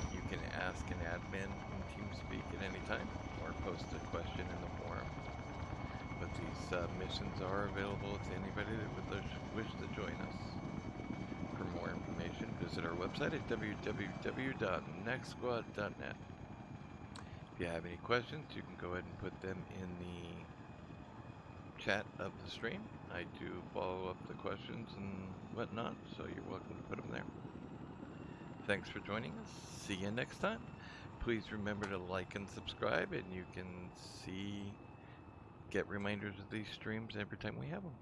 you can ask an admin in TeamSpeak at any time or post a question in the forum. But these uh, missions are available to anybody that would wish- wish to join us. Visit our website at www.nextsquad.net. If you have any questions, you can go ahead and put them in the chat of the stream. I do follow up the questions and whatnot, so you're welcome to put them there. Thanks for joining us. See you next time. Please remember to like and subscribe, and you can see, get reminders of these streams every time we have them.